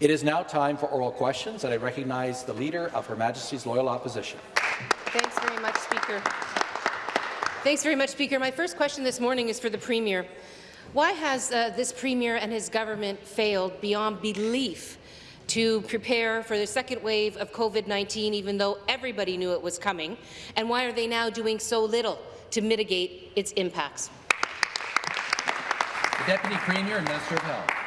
It is now time for oral questions, and I recognize the Leader of Her Majesty's Loyal Opposition. Thanks very much, Speaker. Thanks very much, Speaker. My first question this morning is for the Premier. Why has uh, this Premier and his government failed beyond belief to prepare for the second wave of COVID-19, even though everybody knew it was coming? And why are they now doing so little to mitigate its impacts? The Deputy Premier and Minister of Health.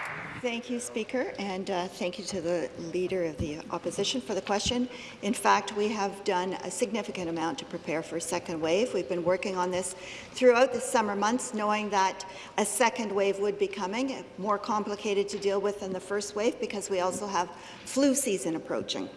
Thank you, Speaker, and uh, thank you to the Leader of the Opposition for the question. In fact, we have done a significant amount to prepare for a second wave. We've been working on this throughout the summer months, knowing that a second wave would be coming, more complicated to deal with than the first wave because we also have flu season approaching.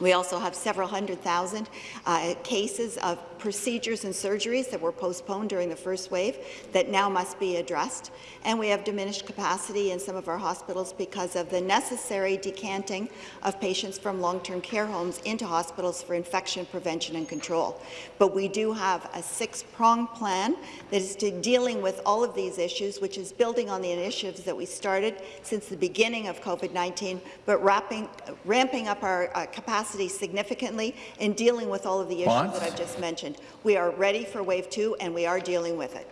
We also have several hundred thousand uh, cases of procedures and surgeries that were postponed during the first wave that now must be addressed. And we have diminished capacity in some of our hospitals because of the necessary decanting of patients from long-term care homes into hospitals for infection prevention and control. But we do have a six-pronged plan that is to dealing with all of these issues, which is building on the initiatives that we started since the beginning of COVID-19, but wrapping, ramping up our uh, capacity significantly and dealing with all of the issues that I've just mentioned mentioned. We are ready for wave two, and we are dealing with it.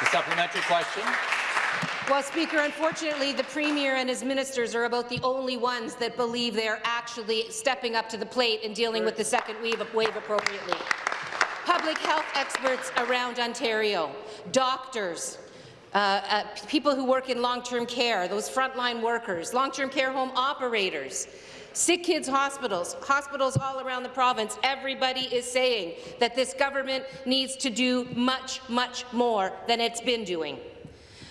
The supplementary question. Well, Speaker, unfortunately, the Premier and his ministers are about the only ones that believe they are actually stepping up to the plate and dealing with the second wave, wave appropriately. Public health experts around Ontario, doctors, uh, uh, people who work in long-term care, those frontline workers, long-term care home operators, Sick Kids Hospitals, hospitals all around the province, everybody is saying that this government needs to do much, much more than it's been doing.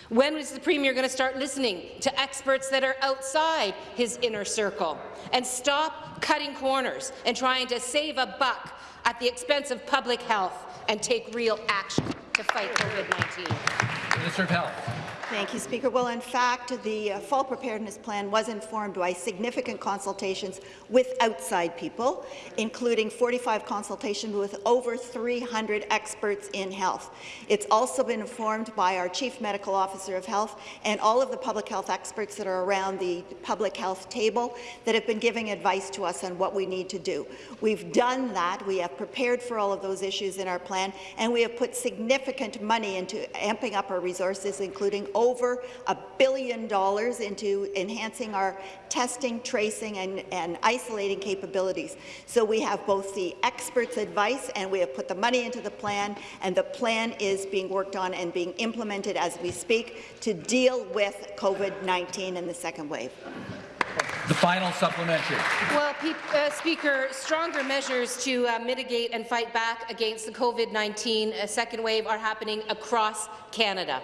When is the Premier going to start listening to experts that are outside his inner circle and stop cutting corners and trying to save a buck at the expense of public health and take real action to fight COVID-19? Minister of Health. Thank you, Speaker. Well, in fact, the uh, fall preparedness plan was informed by significant consultations with outside people, including 45 consultations with over 300 experts in health. It's also been informed by our Chief Medical Officer of Health and all of the public health experts that are around the public health table that have been giving advice to us on what we need to do. We've done that. We have prepared for all of those issues in our plan, and we have put significant money into amping up our resources, including over a billion dollars into enhancing our testing, tracing, and, and isolating capabilities. So we have both the experts' advice and we have put the money into the plan, and the plan is being worked on and being implemented as we speak to deal with COVID-19 and the second wave. The final supplementary. Well, uh, Speaker, stronger measures to uh, mitigate and fight back against the COVID-19 uh, second wave are happening across Canada.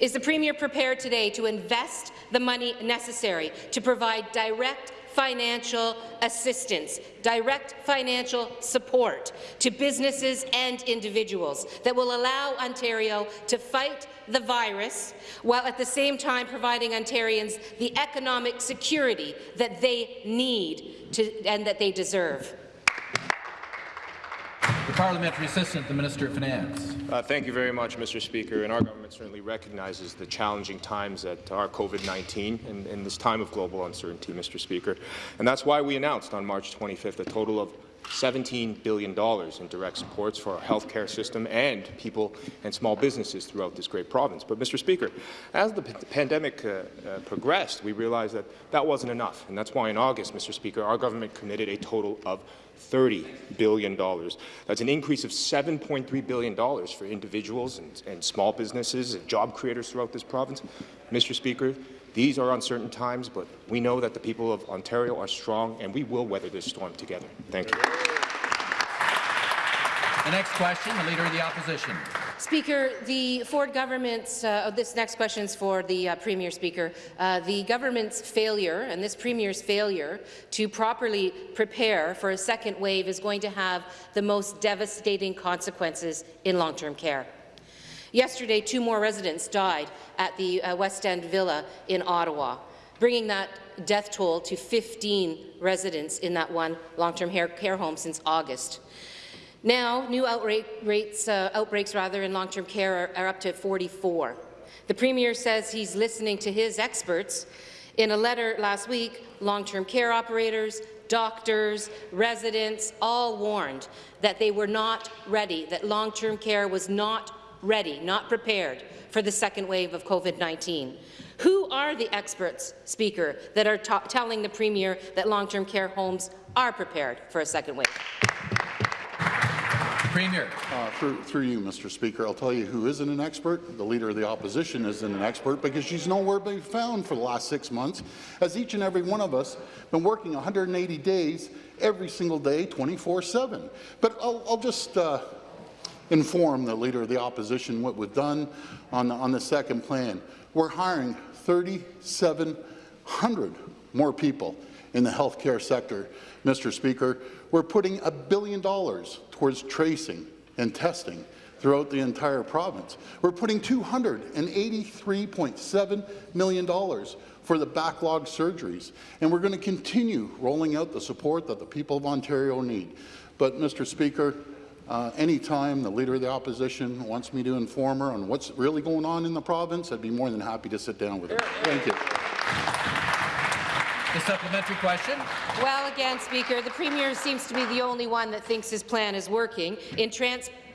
Is the Premier prepared today to invest the money necessary to provide direct financial assistance, direct financial support to businesses and individuals that will allow Ontario to fight the virus while at the same time providing Ontarians the economic security that they need to, and that they deserve. The Parliamentary Assistant, the Minister of Finance. Uh, thank you very much, Mr. Speaker. And our government certainly recognizes the challenging times that are COVID-19 and in this time of global uncertainty, Mr. Speaker. And that's why we announced on March 25th a total of $17 billion in direct supports for our healthcare system and people and small businesses throughout this great province. But, Mr. Speaker, as the pandemic uh, uh, progressed, we realized that that wasn't enough, and that's why in August, Mr. Speaker, our government committed a total of $30 billion. That's an increase of $7.3 billion for individuals and, and small businesses and job creators throughout this province. Mr. Speaker, these are uncertain times, but we know that the people of Ontario are strong, and we will weather this storm together. Thank you. The next question, the Leader of the Opposition. Speaker, the Ford government's, uh, this next question is for the uh, Premier Speaker, uh, the government's failure and this Premier's failure to properly prepare for a second wave is going to have the most devastating consequences in long-term care. Yesterday, two more residents died at the uh, West End Villa in Ottawa, bringing that death toll to 15 residents in that one long-term care home since August. Now, new outbreak rates, uh, outbreaks rather in long-term care are, are up to 44. The Premier says he's listening to his experts In a letter last week, long-term care operators, doctors, residents all warned that they were not ready, that long-term care was not ready, not prepared for the second wave of COVID-19. Who are the experts, Speaker, that are telling the Premier that long-term care homes are prepared for a second wave? Premier. Uh, through, through, you, Mr. Speaker, I'll tell you who isn't an expert. The Leader of the Opposition isn't an expert because she's nowhere to be found for the last six months, as each and every one of us been working 180 days every single day, 24-7. But I'll, I'll just uh, inform the Leader of the Opposition what we've done on the, on the second plan. We're hiring 3,700 more people in the healthcare sector, Mr. Speaker. We're putting a billion dollars towards tracing and testing throughout the entire province. We're putting $283.7 million for the backlog surgeries, and we're going to continue rolling out the support that the people of Ontario need. But, Mr. Speaker, uh, anytime the Leader of the Opposition wants me to inform her on what's really going on in the province, I'd be more than happy to sit down with her. Thank you. The supplementary question. Well, again, Speaker, the Premier seems to be the only one that thinks his plan is working. In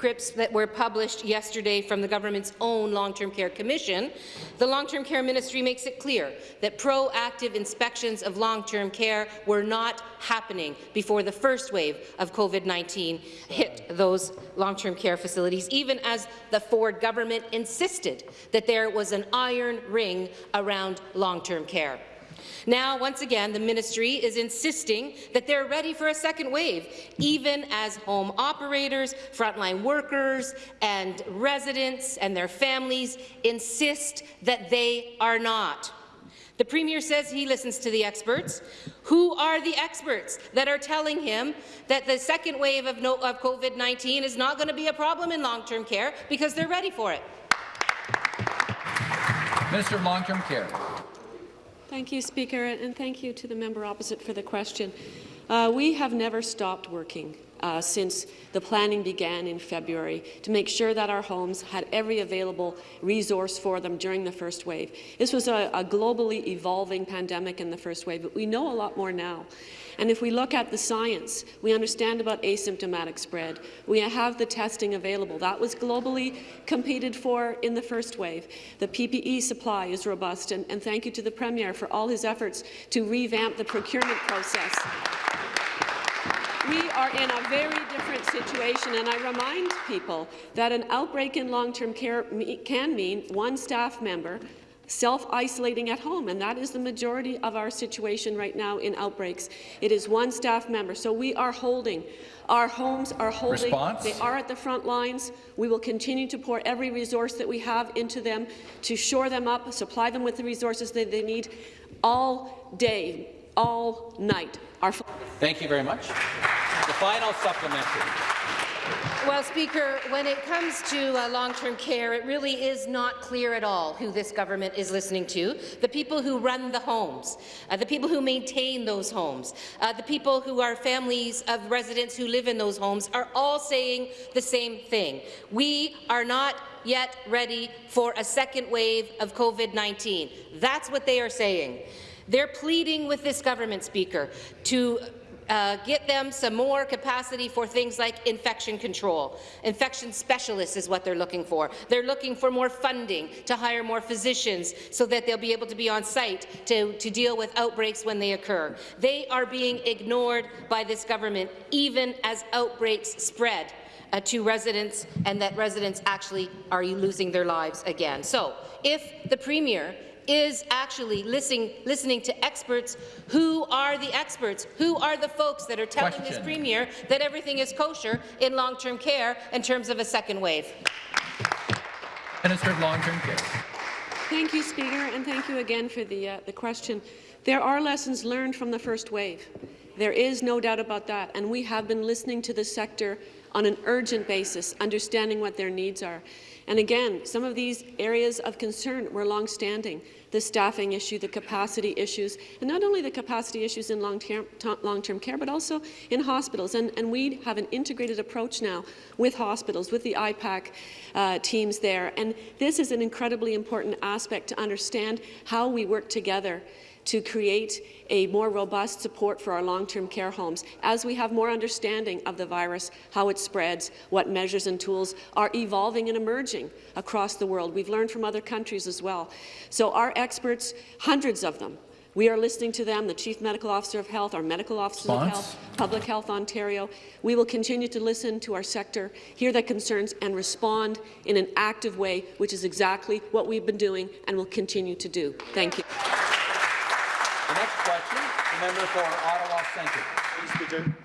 transcripts that were published yesterday from the government's own Long-Term Care Commission, the Long-Term Care Ministry makes it clear that proactive inspections of long-term care were not happening before the first wave of COVID-19 hit those long-term care facilities, even as the Ford government insisted that there was an iron ring around long-term care. Now, once again, the ministry is insisting that they're ready for a second wave, even as home operators, frontline workers, and residents and their families insist that they are not. The Premier says he listens to the experts. Who are the experts that are telling him that the second wave of, no of COVID-19 is not going to be a problem in long-term care because they're ready for it? Minister of Long-Term Care. Thank you, Speaker, and thank you to the member opposite for the question. Uh, we have never stopped working uh, since the planning began in February to make sure that our homes had every available resource for them during the first wave. This was a, a globally evolving pandemic in the first wave, but we know a lot more now. And if we look at the science, we understand about asymptomatic spread. We have the testing available. That was globally competed for in the first wave. The PPE supply is robust, and, and thank you to the Premier for all his efforts to revamp the procurement process. We are in a very different situation, and I remind people that an outbreak in long-term care can mean one staff member self-isolating at home, and that is the majority of our situation right now in outbreaks. It is one staff member, so we are holding. Our homes are holding. Response? They are at the front lines. We will continue to pour every resource that we have into them to shore them up, supply them with the resources that they need all day, all night. Our Thank you very much. The final supplementary. Well, Speaker, when it comes to uh, long-term care, it really is not clear at all who this government is listening to. The people who run the homes, uh, the people who maintain those homes, uh, the people who are families of residents who live in those homes are all saying the same thing. We are not yet ready for a second wave of COVID-19. That's what they are saying. They're pleading with this government, Speaker, to uh, get them some more capacity for things like infection control. Infection specialists is what they're looking for. They're looking for more funding to hire more physicians so that they'll be able to be on site to, to deal with outbreaks when they occur. They are being ignored by this government even as outbreaks spread. Uh, to residents and that residents actually are losing their lives again. So if the Premier is actually listening, listening to experts. Who are the experts? Who are the folks that are telling Question. this Premier that everything is kosher in long-term care in terms of a second wave? Minister of Long-Term Care. Thank you, Speaker, and thank you again for the, uh, the question. There are lessons learned from the first wave. There is no doubt about that, and we have been listening to the sector on an urgent basis, understanding what their needs are. And again, some of these areas of concern were long-standing, the staffing issue, the capacity issues, and not only the capacity issues in long-term long care, but also in hospitals. And, and, we have an integrated approach now with hospitals, with the IPAC uh, teams there. And this is an incredibly important aspect to understand how we work together to create a more robust support for our long-term care homes as we have more understanding of the virus, how it spreads, what measures and tools are evolving and emerging across the world. We've learned from other countries as well. So our experts, hundreds of them, we are listening to them, the Chief Medical Officer of Health, our Medical Officers of Health, Public Health Ontario. We will continue to listen to our sector, hear their concerns, and respond in an active way, which is exactly what we've been doing and will continue to do. Thank you. Question, the member for Ottawa Centre. Speaker.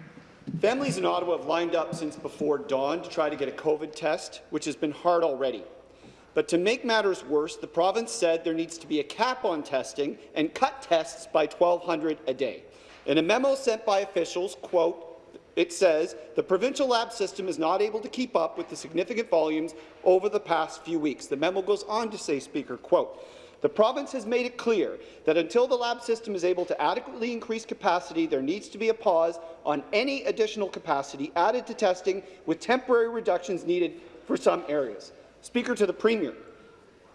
Families in Ottawa have lined up since before dawn to try to get a COVID test, which has been hard already. But to make matters worse, the province said there needs to be a cap on testing and cut tests by 1,200 a day. In a memo sent by officials, quote, it says the provincial lab system is not able to keep up with the significant volumes over the past few weeks. The memo goes on to say, Speaker, quote, the province has made it clear that until the lab system is able to adequately increase capacity, there needs to be a pause on any additional capacity added to testing with temporary reductions needed for some areas. Speaker to the Premier,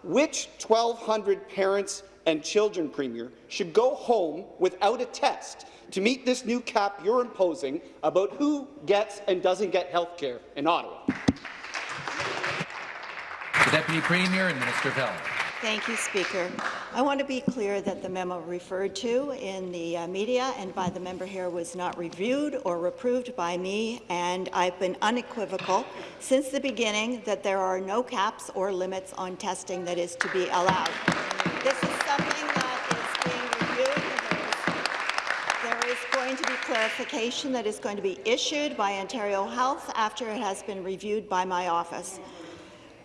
which 1,200 parents and children, Premier, should go home without a test to meet this new cap you're imposing about who gets and doesn't get health care in Ottawa? The Deputy Premier and Minister of Health. Thank you, Speaker. I want to be clear that the memo referred to in the uh, media and by the member here was not reviewed or approved by me, and I've been unequivocal since the beginning that there are no caps or limits on testing that is to be allowed. This is something that is being reviewed. There is, there is going to be clarification that is going to be issued by Ontario Health after it has been reviewed by my office.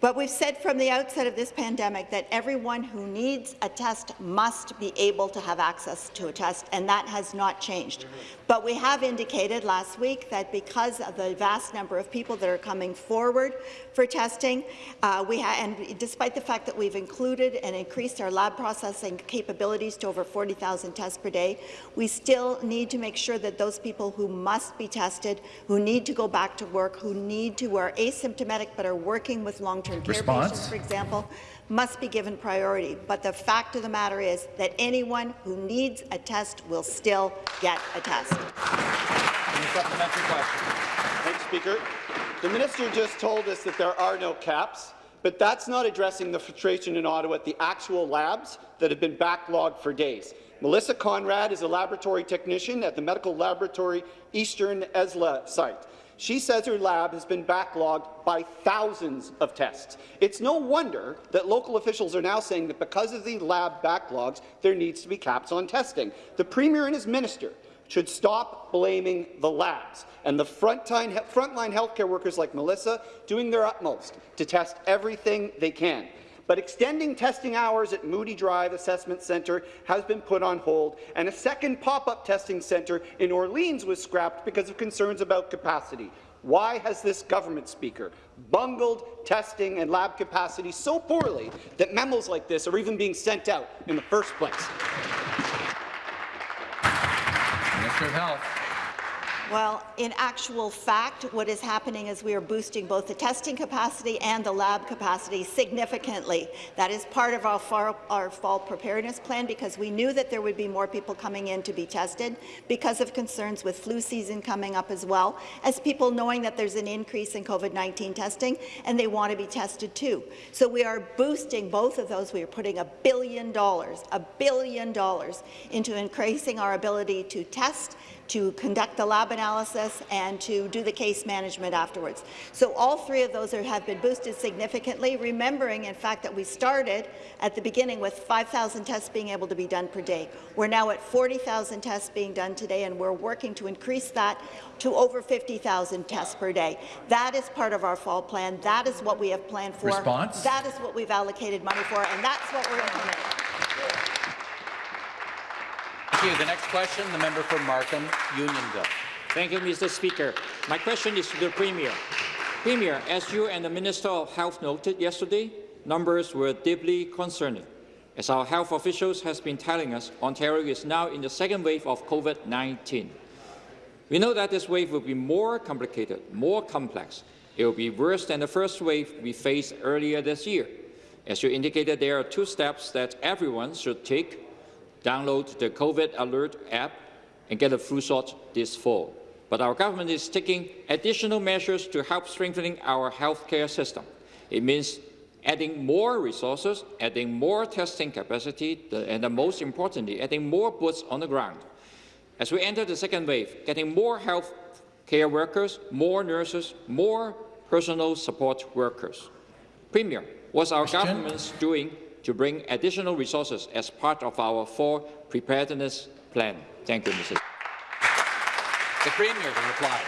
But we've said from the outset of this pandemic that everyone who needs a test must be able to have access to a test, and that has not changed. But we have indicated last week that because of the vast number of people that are coming forward for testing, uh, we and despite the fact that we've included and increased our lab processing capabilities to over 40,000 tests per day, we still need to make sure that those people who must be tested, who need to go back to work, who need to, are asymptomatic but are working with long-term care Response? patients, for example, must be given priority. But the fact of the matter is that anyone who needs a test will still get a test. Any supplementary question? Thanks, Speaker. The minister just told us that there are no caps, but that's not addressing the frustration in Ottawa at the actual labs that have been backlogged for days. Melissa Conrad is a laboratory technician at the Medical Laboratory Eastern ESLA site. She says her lab has been backlogged by thousands of tests. It's no wonder that local officials are now saying that because of the lab backlogs, there needs to be caps on testing. The Premier and his minister should stop blaming the labs and the frontline, frontline healthcare workers like Melissa doing their utmost to test everything they can. But extending testing hours at Moodie Drive Assessment Centre has been put on hold, and a second pop-up testing centre in Orleans was scrapped because of concerns about capacity. Why has this government speaker bungled testing and lab capacity so poorly that memos like this are even being sent out in the first place? Of Health. Well, in actual fact, what is happening is we are boosting both the testing capacity and the lab capacity significantly. That is part of our fall, our fall preparedness plan because we knew that there would be more people coming in to be tested because of concerns with flu season coming up as well, as people knowing that there's an increase in COVID-19 testing and they want to be tested too. So we are boosting both of those. We are putting a billion dollars, a billion dollars into increasing our ability to test to conduct the lab analysis and to do the case management afterwards. So all three of those are, have been boosted significantly, remembering, in fact, that we started at the beginning with 5,000 tests being able to be done per day. We're now at 40,000 tests being done today, and we're working to increase that to over 50,000 tests per day. That is part of our fall plan. That is what we have planned for. Response? That is what we've allocated money for, and that's what we're implementing. Thank you. The next question, the member for Markham, Unionville. Thank you, Mr. Speaker. My question is to the Premier. Premier, as you and the Minister of Health noted yesterday, numbers were deeply concerning. As our health officials have been telling us, Ontario is now in the second wave of COVID-19. We know that this wave will be more complicated, more complex. It will be worse than the first wave we faced earlier this year. As you indicated, there are two steps that everyone should take download the COVID Alert app and get a flu shot this fall. But our government is taking additional measures to help strengthening our healthcare system. It means adding more resources, adding more testing capacity, and most importantly, adding more boots on the ground. As we enter the second wave, getting more health care workers, more nurses, more personal support workers. Premier, what's our Question? government doing to bring additional resources as part of our four preparedness plan? Thank you, Mrs. The Premier to reply.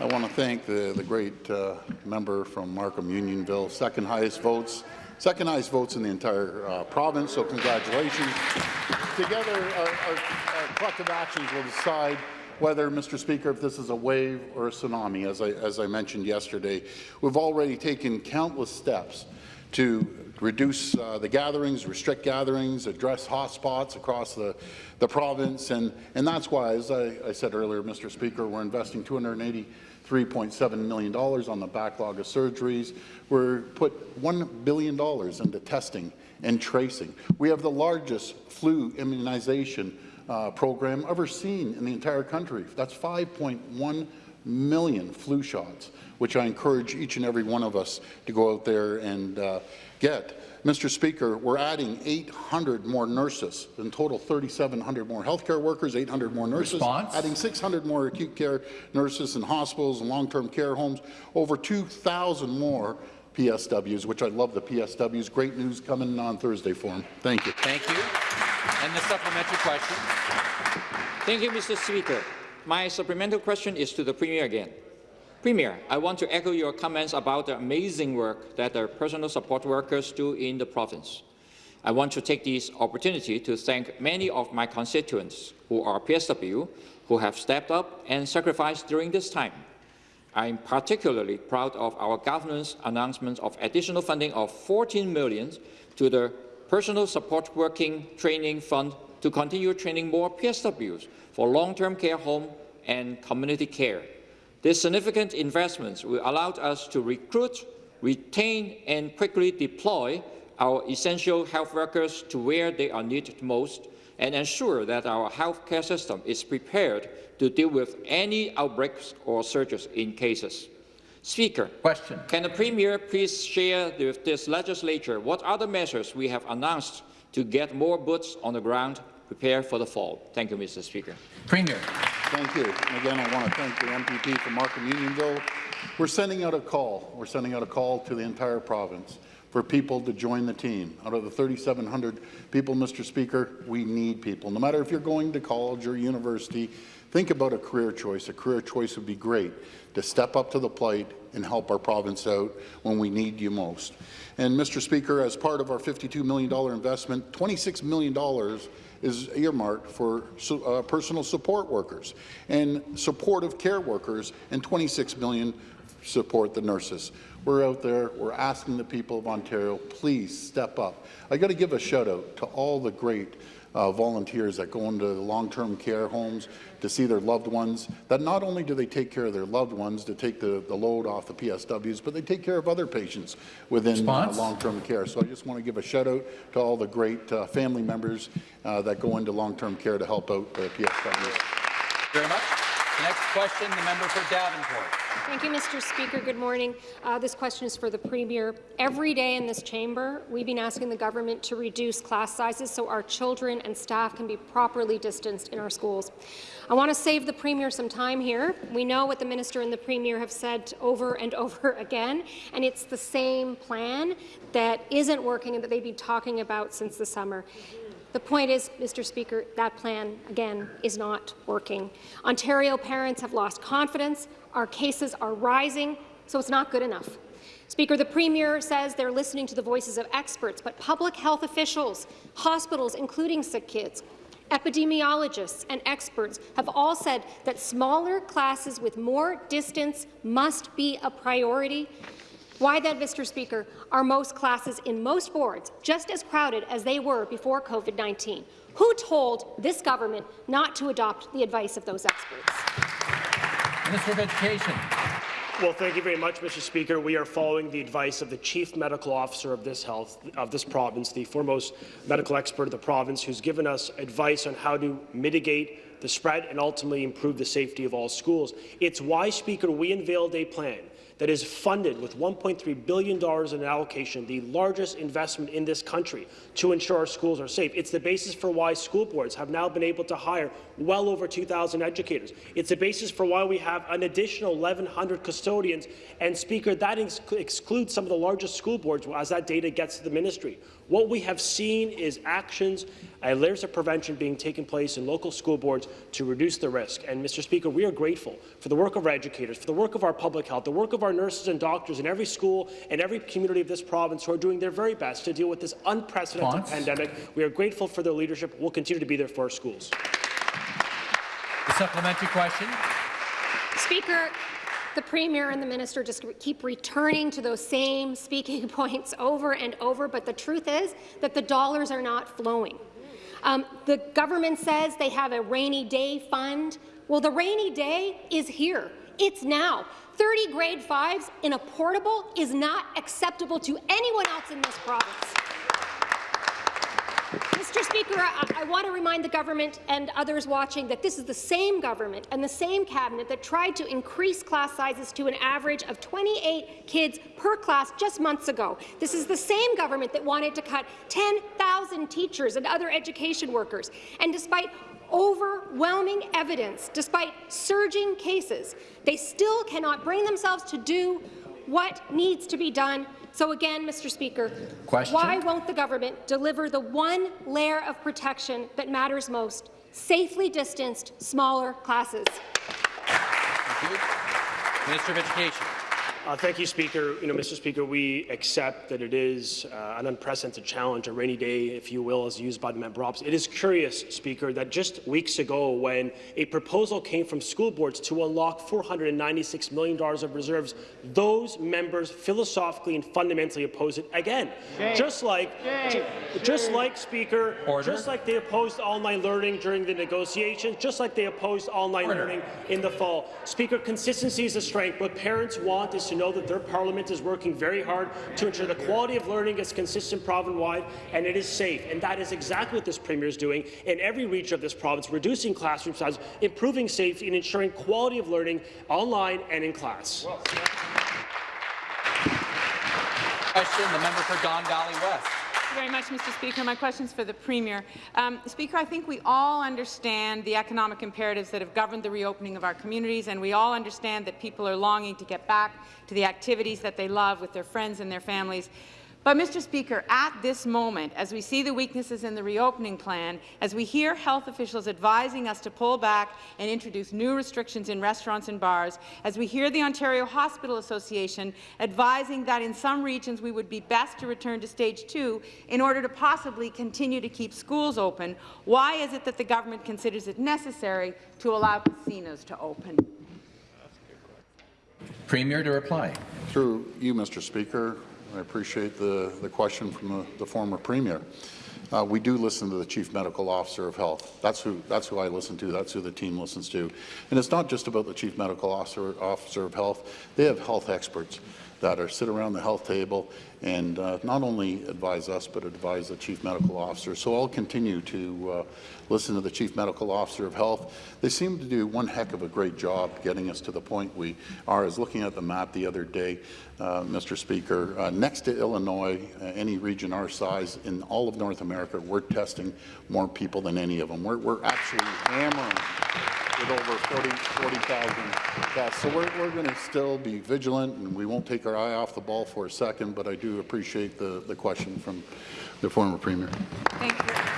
I want to thank the, the great uh, member from Markham Unionville, second highest votes, second highest votes in the entire uh, province, so congratulations. Together, our, our, our collective actions will decide whether, Mr. Speaker, if this is a wave or a tsunami, as I, as I mentioned yesterday. We've already taken countless steps to reduce uh, the gatherings, restrict gatherings, address hotspots across the, the province, and, and that's why, as I, I said earlier, Mr. Speaker, we're investing 280 $3.7 million on the backlog of surgeries. We're put $1 billion into testing and tracing. We have the largest flu immunization uh, program ever seen in the entire country. That's 5.1 million flu shots, which I encourage each and every one of us to go out there and uh, get. Mr. Speaker, we're adding 800 more nurses, in total 3,700 more healthcare workers, 800 more nurses, Response? adding 600 more acute care nurses in hospitals and long-term care homes, over 2,000 more PSWs, which I love the PSWs. Great news coming on Thursday for them. Thank you. Thank you. And the supplementary question. Thank you, Mr. Speaker. My supplemental question is to the Premier again. Premier, I want to echo your comments about the amazing work that the personal support workers do in the province. I want to take this opportunity to thank many of my constituents who are PSW who have stepped up and sacrificed during this time. I am particularly proud of our government's announcement of additional funding of 14 million to the Personal Support Working Training Fund to continue training more PSWs for long-term care home and community care. These significant investments will allow us to recruit, retain and quickly deploy our essential health workers to where they are needed most and ensure that our healthcare system is prepared to deal with any outbreaks or surges in cases. Speaker, Question. can the Premier please share with this legislature what other measures we have announced to get more boots on the ground prepare for the fall? Thank you, Mr. Speaker. Premier. Thank you. And again, I want to thank the MPP from Markham Unionville. We're sending out a call. We're sending out a call to the entire province for people to join the team. Out of the 3,700 people, Mr. Speaker, we need people. No matter if you're going to college or university, think about a career choice. A career choice would be great to step up to the plate and help our province out when we need you most. And Mr. Speaker, as part of our $52 million investment, $26 million is earmarked for uh, personal support workers and supportive care workers, and 26 million support the nurses. We're out there, we're asking the people of Ontario, please step up. I got to give a shout out to all the great uh, volunteers that go into long-term care homes to see their loved ones, that not only do they take care of their loved ones to take the, the load off the PSWs, but they take care of other patients within uh, long-term care. So I just want to give a shout out to all the great uh, family members uh, that go into long-term care to help out the PSWs. Very much. The next question, the member for Davenport. Thank you, Mr. Speaker. Good morning. Uh, this question is for the Premier. Every day in this chamber, we've been asking the government to reduce class sizes so our children and staff can be properly distanced in our schools. I want to save the Premier some time here. We know what the Minister and the Premier have said over and over again, and it's the same plan that isn't working and that they've been talking about since the summer. The point is, Mr. Speaker, that plan, again, is not working. Ontario parents have lost confidence, our cases are rising, so it's not good enough. Speaker, the Premier says they're listening to the voices of experts, but public health officials, hospitals, including sick kids, epidemiologists and experts have all said that smaller classes with more distance must be a priority. Why then, Mr. Speaker, are most classes in most boards just as crowded as they were before COVID-19? Who told this government not to adopt the advice of those experts? Minister of Education. Well, thank you very much, Mr. Speaker. We are following the advice of the Chief Medical Officer of this health of this province, the foremost medical expert of the province, who's given us advice on how to mitigate the spread and ultimately improve the safety of all schools. It's why, Speaker, we unveiled a plan that is funded with $1.3 billion in allocation, the largest investment in this country to ensure our schools are safe. It's the basis for why school boards have now been able to hire well over 2,000 educators. It's the basis for why we have an additional 1,100 custodians. And, Speaker, that ex excludes some of the largest school boards as that data gets to the ministry. What we have seen is actions and layers of prevention being taken place in local school boards to reduce the risk. And, Mr. Speaker, we are grateful for the work of our educators, for the work of our public health, the work of our nurses and doctors in every school and every community of this province who are doing their very best to deal with this unprecedented pandemic. We are grateful for their leadership. We'll continue to be there for our schools. The supplementary question. Speaker, the Premier and the Minister just keep returning to those same speaking points over and over, but the truth is that the dollars are not flowing. Um, the government says they have a rainy day fund. Well, the rainy day is here. It's now. 30 grade fives in a portable is not acceptable to anyone else in this province. Mr. Speaker, I, I, want to remind the government and others watching that this is the same government and the same cabinet that tried to increase class sizes to an average of 28 kids per class just months ago. This is the same government that wanted to cut 10,000 teachers and other education workers. And despite overwhelming evidence, despite surging cases, they still cannot bring themselves to do what needs to be done so again, Mr. Speaker, Question? why won't the government deliver the one layer of protection that matters most, safely distanced, smaller classes? Thank you. Minister of Education. Uh, thank you, Speaker. You know, Mr. Speaker, we accept that it is uh, an unprecedented challenge, a rainy day, if you will, as used by the member opposite. It is curious, Speaker, that just weeks ago, when a proposal came from school boards to unlock $496 million of reserves, those members philosophically and fundamentally opposed it again. Shame. Just like, Shame. just Shame. like Speaker, Order. just like they opposed online learning during the negotiations, just like they opposed online Order. learning in the fall. Speaker, consistency is a strength. What parents want is to know that their parliament is working very hard to ensure the quality of learning is consistent province-wide and it is safe. And that is exactly what this Premier is doing in every region of this province, reducing classroom size, improving safety, and ensuring quality of learning online and in class. Well, Question, the member for Don Valley West very much, Mr. Speaker. My question is for the Premier. Um, Speaker, I think we all understand the economic imperatives that have governed the reopening of our communities, and we all understand that people are longing to get back to the activities that they love with their friends and their families. But, Mr. Speaker, at this moment, as we see the weaknesses in the reopening plan, as we hear health officials advising us to pull back and introduce new restrictions in restaurants and bars, as we hear the Ontario Hospital Association advising that in some regions we would be best to return to stage two in order to possibly continue to keep schools open, why is it that the government considers it necessary to allow casinos to open? Premier to reply. Through you, Mr. Speaker, I appreciate the, the question from the, the former Premier. Uh, we do listen to the Chief Medical Officer of Health. That's who, that's who I listen to. That's who the team listens to. And it's not just about the Chief Medical Officer, Officer of Health. They have health experts that are sit around the health table and uh, not only advise us, but advise the Chief Medical Officer. So I'll continue to uh, listen to the Chief Medical Officer of Health. They seem to do one heck of a great job getting us to the point we are. As looking at the map the other day, uh, Mr. Speaker, uh, next to Illinois, uh, any region our size in all of North America, we're testing more people than any of them. We're, we're actually hammering with over 40,000 40, tests. So we're, we're going to still be vigilant, and we won't take our eye off the ball for a second, but I do appreciate the, the question from the former Premier. Thank you.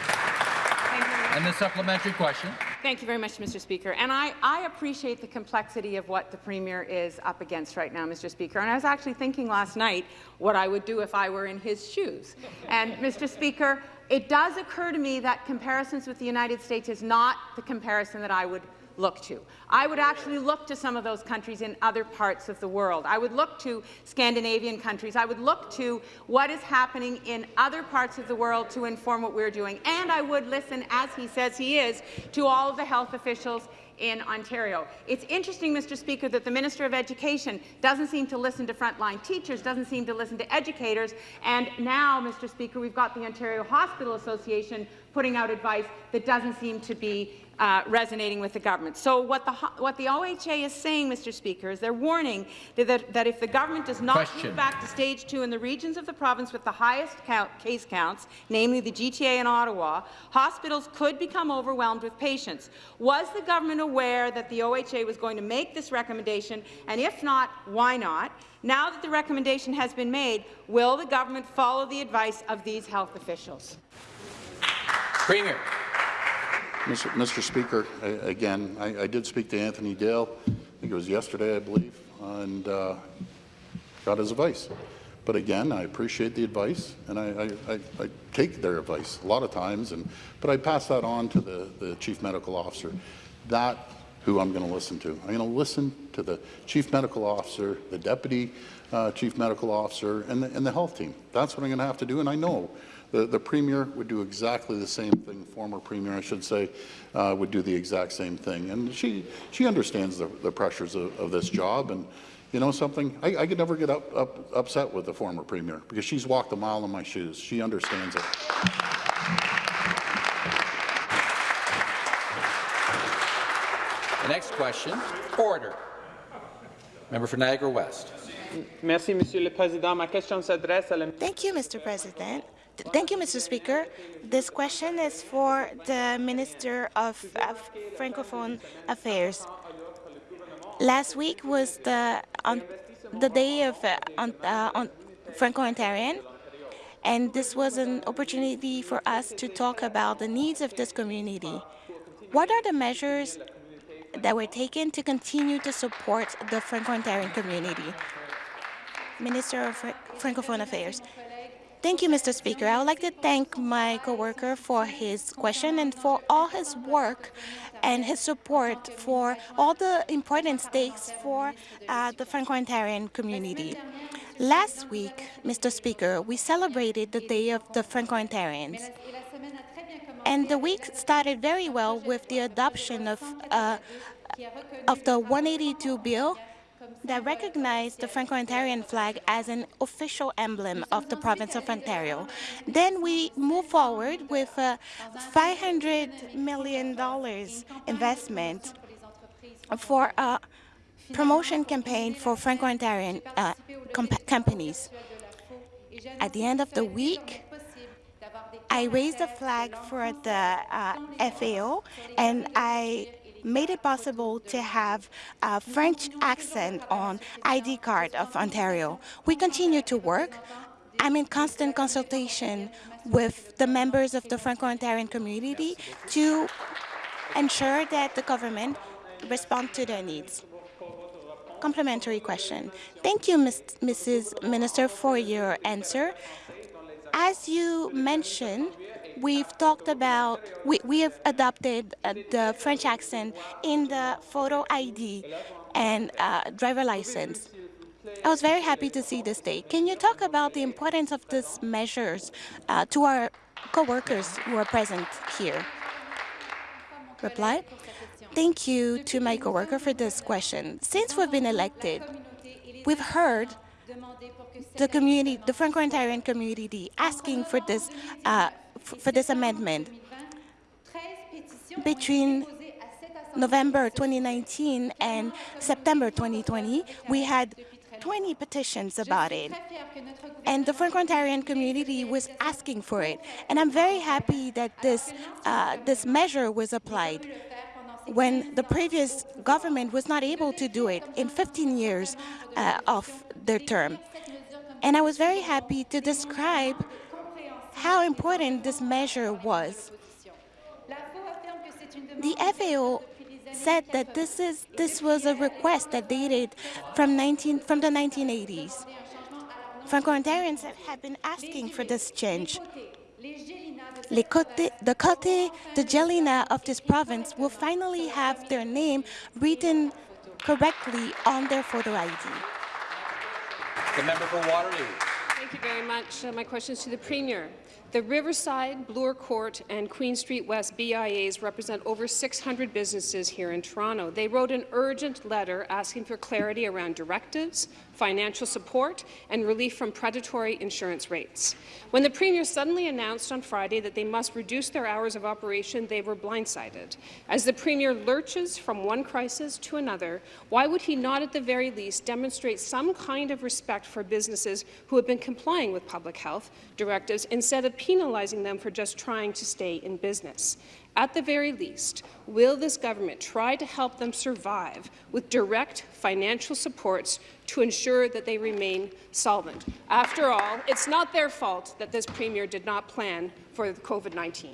And the supplementary question. Thank you very much, Mr. Speaker. And I, I, appreciate the complexity of what the Premier is up against right now, Mr. Speaker. And I was actually thinking last night what I would do if I were in his shoes. And, Mr. Speaker, it does occur to me that comparisons with the United States is not the comparison that I would look to. I would actually look to some of those countries in other parts of the world. I would look to Scandinavian countries. I would look to what is happening in other parts of the world to inform what we're doing. And I would listen, as he says he is, to all of the health officials in Ontario. It's interesting, Mr. Speaker, that the Minister of Education doesn't seem to listen to frontline teachers, doesn't seem to listen to educators, and now, Mr. Speaker, we've got the Ontario Hospital Association putting out advice that doesn't seem to be uh, resonating with the government. So what the, what the OHA is saying, Mr. Speaker, is they're warning that, that, if the government does not Question. move back to stage two in the regions of the province with the highest count, case counts, namely the GTA and Ottawa, hospitals could become overwhelmed with patients. Was the government aware that the OHA was going to make this recommendation, and if not, why not? Now that the recommendation has been made, will the government follow the advice of these health officials? Premier. Mr. Mr. Speaker, I, again, I, I, did speak to Anthony Dale, I think it was yesterday, I believe, and uh, got his advice. But again, I appreciate the advice, and I, I, take their advice a lot of times, and but I pass that on to the, the chief medical officer. That who I'm going to listen to. I'm going to listen to the chief medical officer, the deputy uh, chief medical officer, and the, and the health team. That's what I'm going to have to do, and I know the, the Premier would do exactly the same thing, former Premier, I should say, uh, would do the exact same thing. And she, she understands the, the pressures of, of this job. And you know something? I, I could never get up, up, upset with the former Premier because she's walked a mile in my shoes. She understands it. The next question, order. Member for Niagara West. Merci, Monsieur le Président. Ma question s'adresse à la... Thank you, Mr. President. Thank you, Mr. Speaker. This question is for the Minister of, Francophone Affairs. Last week was the on the day of uh, on, uh, on Franco-Ontarian, and this was an opportunity for us to talk about the needs of this community. What are the measures that were taken to continue to support the Franco-Ontarian community? Minister of Francophone Affairs. Thank you, Mr. Speaker. I would like to thank my coworker for his question and for all his work and his support for all the important stakes for uh, the Franco-Ontarian community. Last week, Mr. Speaker, we celebrated the Day of the Franco-Ontarians. And the week started very well with the adoption of, uh, of the 182 bill that recognized the Franco-Ontarian flag as an official emblem of the province of Ontario. Then we move forward with a $500 million investment for a promotion campaign for Franco-Ontarian uh, companies. At the end of the week, I raised the flag for the uh, FAO and I made it possible to have a French accent on ID card of Ontario. We continue to work. I'm in constant consultation with the members of the Franco-Ontarian community to ensure that the government respond to their needs. Complementary question. Thank you, Ms. Mrs. Minister, for your answer. As you mentioned, we've talked about, we, we have adopted uh, the French accent in the photo ID and uh, driver license. I was very happy to see this day. Can you talk about the importance of these measures uh, to our co-workers who are present here? Reply. Thank you to my co-worker for this question. Since we've been elected, we've heard the community, the Franco-Ontarian community, asking for this uh, for this amendment. Between November 2019 and September 2020, we had 20 petitions about it. And the Franco-Ontarian community was asking for it. And I'm very happy that this, uh, this measure was applied when the previous government was not able to do it in 15 years uh, of their term. And I was very happy to describe how important this measure was. The FAO said that this is this was a request that dated from 19 from the 1980s. Franco-Ontarians have been asking for this change. The Côte de Gelina of this province will finally have their name written correctly on their photo ID. The member for Waterloo. Thank you very much. Uh, my question is to the Premier. The Riverside, Bloor Court and Queen Street West BIAs represent over 600 businesses here in Toronto. They wrote an urgent letter asking for clarity around directives, financial support and relief from predatory insurance rates. When the Premier suddenly announced on Friday that they must reduce their hours of operation, they were blindsided. As the Premier lurches from one crisis to another, why would he not at the very least demonstrate some kind of respect for businesses who have been complying with public health directives instead of penalizing them for just trying to stay in business? At the very least, will this government try to help them survive with direct financial supports to ensure that they remain solvent? After all, it's not their fault that this Premier did not plan for COVID-19.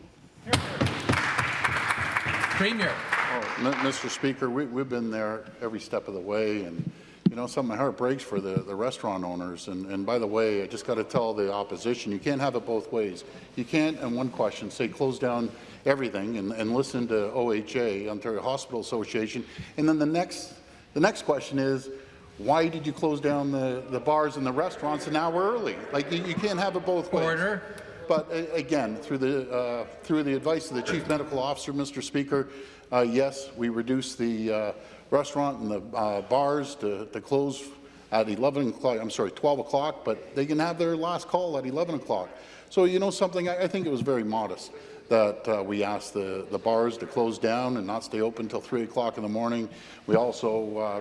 Premier. Oh, Mr. Speaker, we, we've been there every step of the way, and you know, some of my heart breaks for the, the restaurant owners. And, and by the way, I just got to tell the opposition, you can't have it both ways. You can't, in one question, say close down everything and, and listen to OHA, Ontario Hospital Association, and then the next, the next question is, why did you close down the, the bars and the restaurants an hour early? Like, you, you can't have it both ways. Order. But uh, again, through the, uh, through the advice of the Chief Medical Officer, Mr. Speaker, uh, yes, we reduced the uh, restaurant and the uh, bars to, to close at 11 o'clock, I'm sorry, 12 o'clock, but they can have their last call at 11 o'clock. So you know something, I, I think it was very modest that uh, we asked the, the bars to close down and not stay open until 3 o'clock in the morning. We also uh,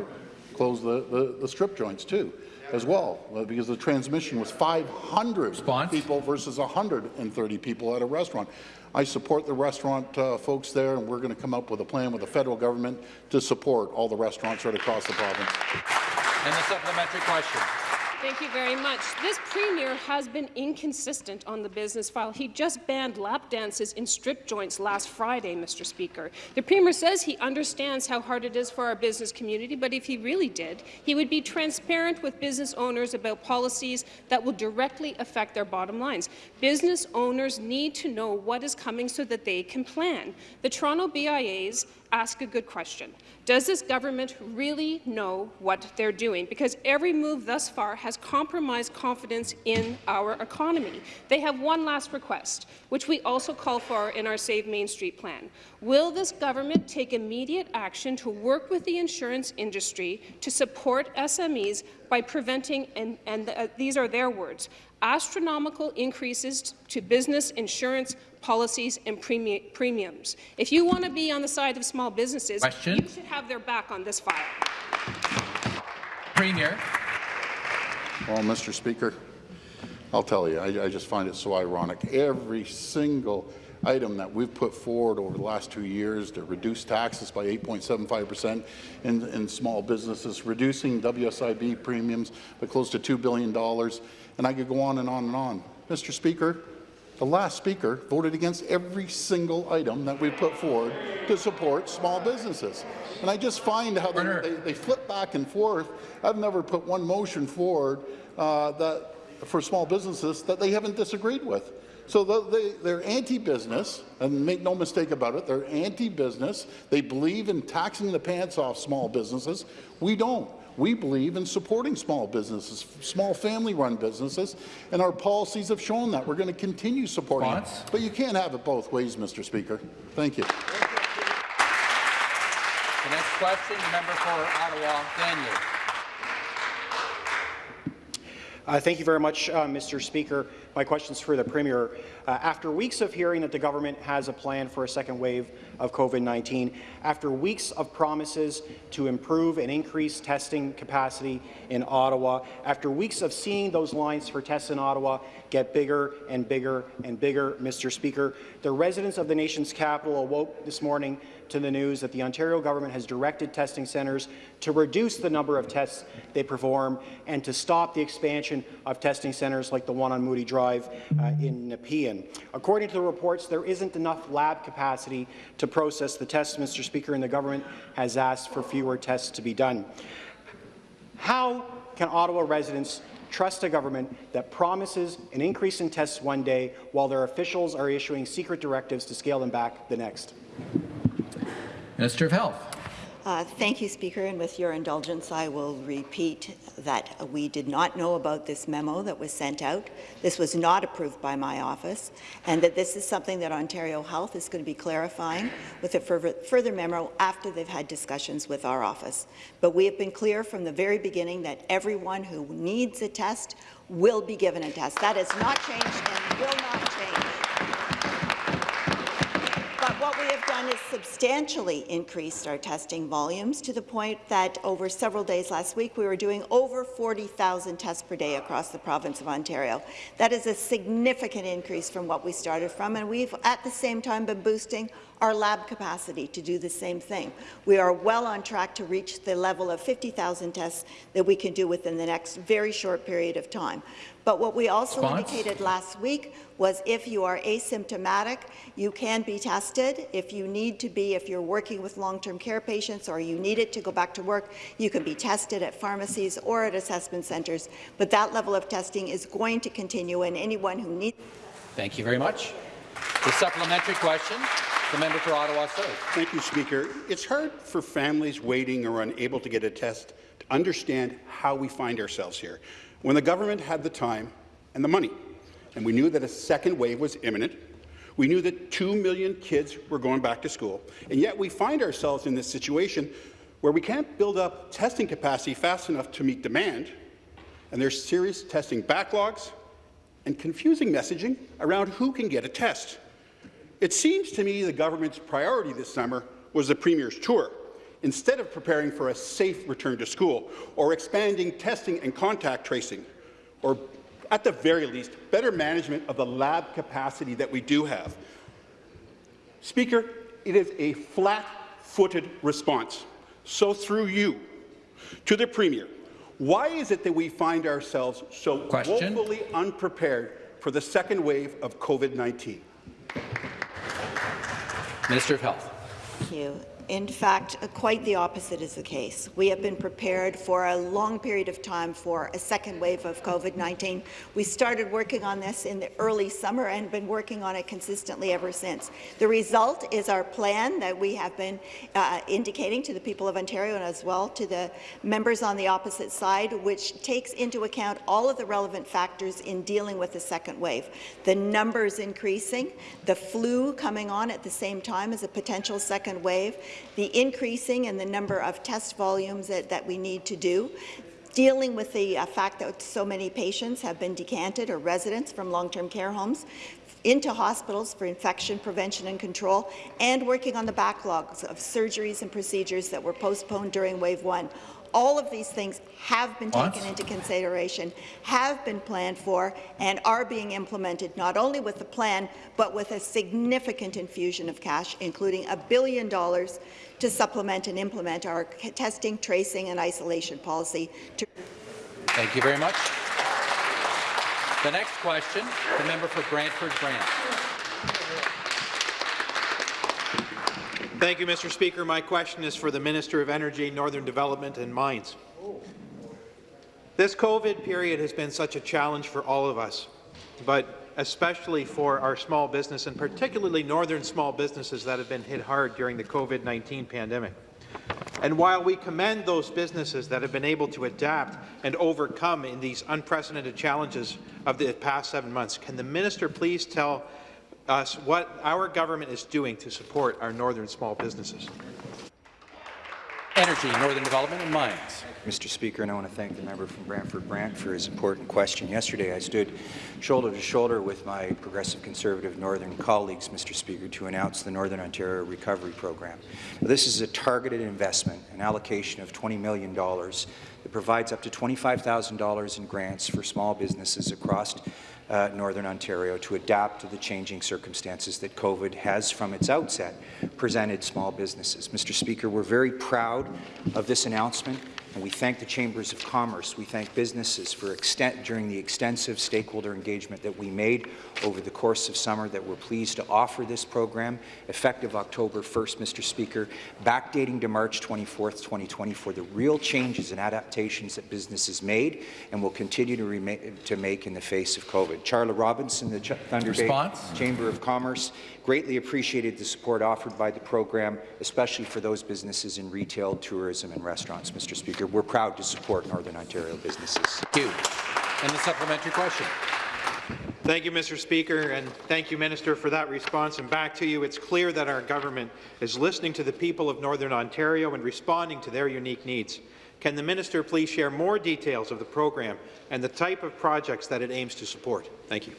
closed the, the, the, strip joints too, as well, uh, because the transmission was 500 Response? people versus 130 people at a restaurant. I support the restaurant uh, folks there, and we're going to come up with a plan with the federal government to support all the restaurants right across the province. And the supplementary question. Thank you very much. This Premier has been inconsistent on the business file. He just banned lap dances in strip joints last Friday, Mr. Speaker. The Premier says he understands how hard it is for our business community, but if he really did, he would be transparent with business owners about policies that will directly affect their bottom lines. Business owners need to know what is coming so that they can plan. The Toronto BIAs ask a good question. Does this government really know what they're doing? Because every move thus far has compromised confidence in our economy. They have one last request, which we also call for in our Save Main Street plan. Will this government take immediate action to work with the insurance industry to support SMEs by preventing, and, and uh, these are their words, astronomical increases to business insurance policies and premi premiums. If you want to be on the side of small businesses, Question? you should have their back on this file. Premier. Well, Mr. Speaker, I'll tell you, I, I just find it so ironic. Every single item that we've put forward over the last two years to reduce taxes by 8.75 percent in, in small businesses, reducing WSIB premiums by close to $2 billion, and I could go on and on and on. Mr. Speaker, the last speaker voted against every single item that we put forward to support small businesses. And I just find how they, they, they flip back and forth. I've never put one motion forward uh, that, for small businesses that they haven't disagreed with. So they, they're anti-business, and make no mistake about it, they're anti-business. They believe in taxing the pants off small businesses. We don't. We believe in supporting small businesses, small family-run businesses, and our policies have shown that. We're going to continue supporting it. But you can't have it both ways, Mr. Speaker. Thank you. The next question, the member for Ottawa, Daniel. Uh, thank you very much, uh, Mr. Speaker. My question is for the Premier. Uh, after weeks of hearing that the government has a plan for a second wave of COVID-19, after weeks of promises to improve and increase testing capacity in Ottawa, after weeks of seeing those lines for tests in Ottawa get bigger and bigger and bigger, Mr. Speaker, the residents of the nation's capital awoke this morning to the news that the Ontario government has directed testing centres to reduce the number of tests they perform and to stop the expansion of testing centres like the one on Moodie Drive uh, in Nepean. According to the reports, there isn't enough lab capacity to process the tests, Mr. Speaker, and the government has asked for fewer tests to be done. How can Ottawa residents trust a government that promises an increase in tests one day while their officials are issuing secret directives to scale them back the next? Minister of Health. Uh, thank you, Speaker. And with your indulgence, I will repeat that we did not know about this memo that was sent out. This was not approved by my office, and that this is something that Ontario Health is going to be clarifying with a further memo after they've had discussions with our office. But we have been clear from the very beginning that everyone who needs a test will be given a test. That has not changed and will not change. What we have done is substantially increased our testing volumes to the point that over several days last week we were doing over 40,000 tests per day across the province of Ontario. That is a significant increase from what we started from, and we've at the same time been boosting our lab capacity to do the same thing. We are well on track to reach the level of 50,000 tests that we can do within the next very short period of time. But what we also Response? indicated last week was if you are asymptomatic, you can be tested. If you need to be, if you're working with long-term care patients or you need it to go back to work, you can be tested at pharmacies or at assessment centres. But that level of testing is going to continue, and anyone who needs... Thank you very much. The supplementary question. The member for Ottawa South. Thank you, Speaker. It's hard for families waiting or unable to get a test to understand how we find ourselves here. When the government had the time and the money, and we knew that a second wave was imminent, we knew that 2 million kids were going back to school, and yet we find ourselves in this situation where we can't build up testing capacity fast enough to meet demand, and there's serious testing backlogs and confusing messaging around who can get a test. It seems to me the government's priority this summer was the Premier's tour, instead of preparing for a safe return to school or expanding testing and contact tracing, or at the very least, better management of the lab capacity that we do have. Speaker, it is a flat-footed response. So through you, to the Premier, why is it that we find ourselves so Question. woefully unprepared for the second wave of COVID-19? Minister of Health. Thank you. In fact, quite the opposite is the case. We have been prepared for a long period of time for a second wave of COVID-19. We started working on this in the early summer and been working on it consistently ever since. The result is our plan that we have been uh, indicating to the people of Ontario and as well to the members on the opposite side, which takes into account all of the relevant factors in dealing with the second wave. The numbers increasing, the flu coming on at the same time as a potential second wave, the increasing in the number of test volumes that, that we need to do, dealing with the uh, fact that so many patients have been decanted or residents from long-term care homes into hospitals for infection prevention and control, and working on the backlogs of surgeries and procedures that were postponed during wave one. All of these things have been what? taken into consideration, have been planned for, and are being implemented not only with the plan, but with a significant infusion of cash, including a billion dollars to supplement and implement our testing, tracing, and isolation policy. Thank you very much. The next question, the member for Brantford Brant. Thank you, Mr. Speaker. My question is for the Minister of Energy, Northern Development and Mines. This COVID period has been such a challenge for all of us, but especially for our small business and particularly northern small businesses that have been hit hard during the COVID-19 pandemic. And while we commend those businesses that have been able to adapt and overcome in these unprecedented challenges of the past seven months, can the minister please tell us what our government is doing to support our northern small businesses. Energy, Northern Development and Mines. Mr. Speaker, and I want to thank the member from Brantford Brant for his important question. Yesterday, I stood shoulder to shoulder with my Progressive Conservative Northern colleagues, Mr. Speaker, to announce the Northern Ontario Recovery Program. Now, this is a targeted investment, an allocation of $20 million that provides up to $25,000 in grants for small businesses across uh, Northern Ontario to adapt to the changing circumstances that COVID has, from its outset, presented small businesses. Mr. Speaker, we're very proud of this announcement And we thank the Chambers of Commerce. We thank businesses for extent, during the extensive stakeholder engagement that we made over the course of summer that we're pleased to offer this program effective October 1st, Mr. Speaker, backdating to March 24th, 2020 for the real changes and adaptations that businesses made and will continue to, to make in the face of COVID. Charla Robinson, the Ch Thunder Response? Bay Chamber of Commerce, greatly appreciated the support offered by the program, especially for those businesses in retail, tourism and restaurants, Mr. Speaker. We're proud to support Northern Ontario businesses. Thank you. And the supplementary question. Thank you, Mr. Speaker, and thank you, Minister, for that response. And back to you, it's clear that our government is listening to the people of Northern Ontario and responding to their unique needs. Can the minister please share more details of the program and the type of projects that it aims to support? Thank you.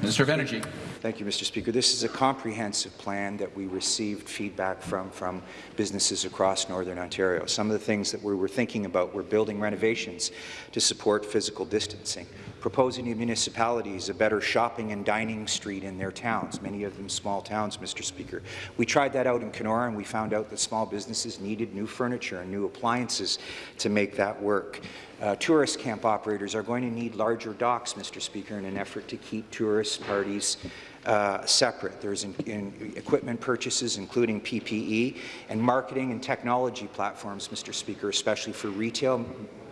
Minister of Energy. Thank you, Mr. Speaker. This is a comprehensive plan that we received feedback from from businesses across Northern Ontario. Some of the things that we were thinking about were building renovations to support physical distancing, proposing to municipalities a better shopping and dining street in their towns, many of them small towns, Mr. Speaker. We tried that out in Kenora and we found out that small businesses needed new furniture and new appliances to make that work. Uh, tourist camp operators are going to need larger docks, Mr. Speaker, in an effort to keep tourist parties uh, separate. There's in, in equipment purchases, including PPE, and marketing and technology platforms, Mr. Speaker, especially for retail,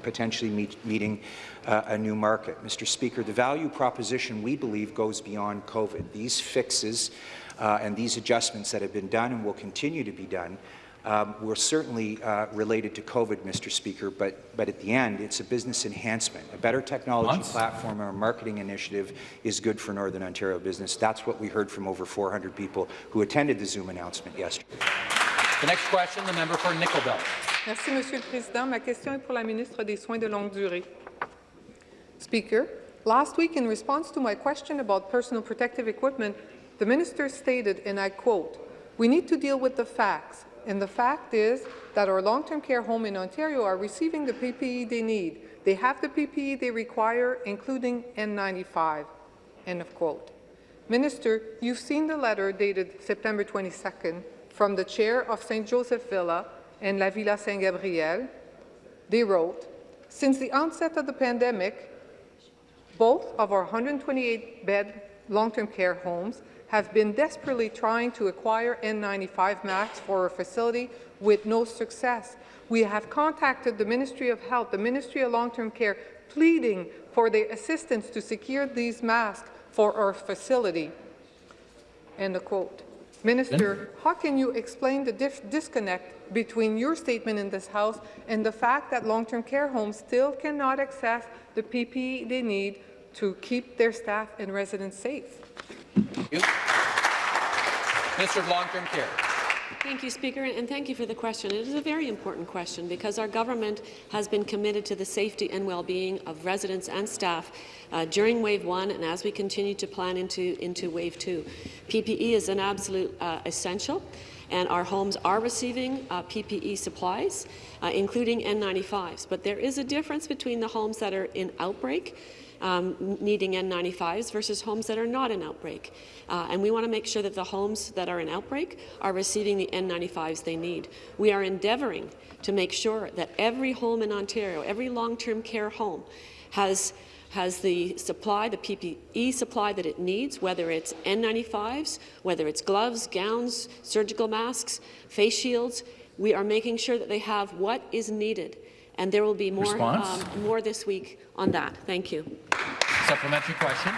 potentially meet, meeting uh, a new market. Mr. Speaker, the value proposition, we believe, goes beyond COVID. These fixes uh, and these adjustments that have been done and will continue to be done um, were certainly uh, related to COVID, Mr. Speaker, but, but at the end, it's a business enhancement. A better technology Months. platform or a marketing initiative is good for Northern Ontario business. That's what we heard from over 400 people who attended the Zoom announcement yesterday. The next question, the member for Nickel Belt. Merci, Monsieur le Président. Ma question est pour la ministre des Soins de longue durée. Speaker, last week in response to my question about personal protective equipment, the minister stated, and I quote, we need to deal with the facts. And the fact is that our long-term care home in Ontario are receiving the PPE they need. They have the PPE they require, including N95. End of quote. Minister, you've seen the letter dated September 22nd from the chair of St. Joseph Villa and La Villa Saint Gabriel. They wrote, since the onset of the pandemic, both of our 128-bed long-term care homes have been desperately trying to acquire N95 masks for our facility with no success. We have contacted the Ministry of Health, the Ministry of Long-Term Care, pleading for their assistance to secure these masks for our facility. End of quote. Minister, how can you explain the disconnect between your statement in this House and the fact that long-term care homes still cannot access the PPE they need to keep their staff and residents safe? Minister of Long-Term Care. Thank you, Speaker, and thank you for the question. It is a very important question because our government has been committed to the safety and well-being of residents and staff uh, during Wave 1 and as we continue to plan into, into Wave 2. PPE is an absolute uh, essential and our homes are receiving uh, PPE supplies, uh, including N95s. But there is a difference between the homes that are in outbreak um, needing N95s versus homes that are not in outbreak. Uh, and we want to make sure that the homes that are in outbreak are receiving the N95s they need. We are endeavouring to make sure that every home in Ontario, every long-term care home, has has the supply, the PPE supply that it needs, whether it's N95s, whether it's gloves, gowns, surgical masks, face shields. We are making sure that they have what is needed and there will be more, um, more this week on that. Thank you. Supplementary question.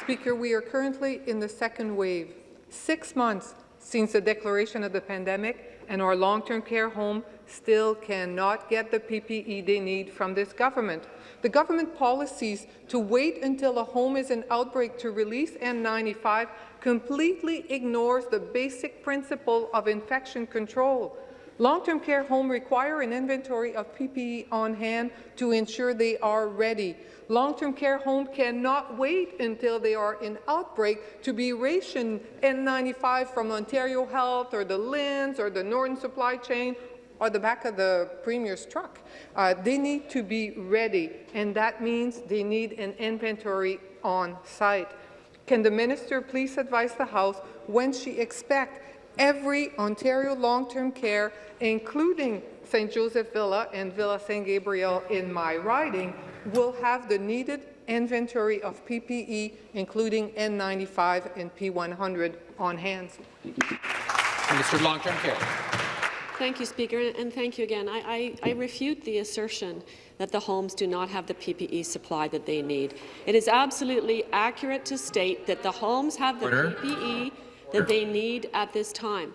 Speaker, we are currently in the second wave. Six months since the declaration of the pandemic, and our long-term care home still cannot get the PPE they need from this government. The government policies to wait until a home is in outbreak to release N95 completely ignores the basic principle of infection control. Long-term care homes require an inventory of PPE on hand to ensure they are ready. Long-term care homes cannot wait until they are in outbreak to be rationed N95 from Ontario Health or the LHINs or the Norton Supply Chain or the back of the Premier's truck. Uh, they need to be ready, and that means they need an inventory on site. Can the minister please advise the House when she expects every Ontario long-term care, including St. Joseph Villa and Villa St. Gabriel in my riding, will have the needed inventory of PPE, including N95 and P100, on hand. Minister of Long-Term Care. Thank you, Speaker, and thank you again. I, I, I, refute the assertion that the homes do not have the PPE supply that they need. It is absolutely accurate to state that the homes have the Order. PPE that they need at this time.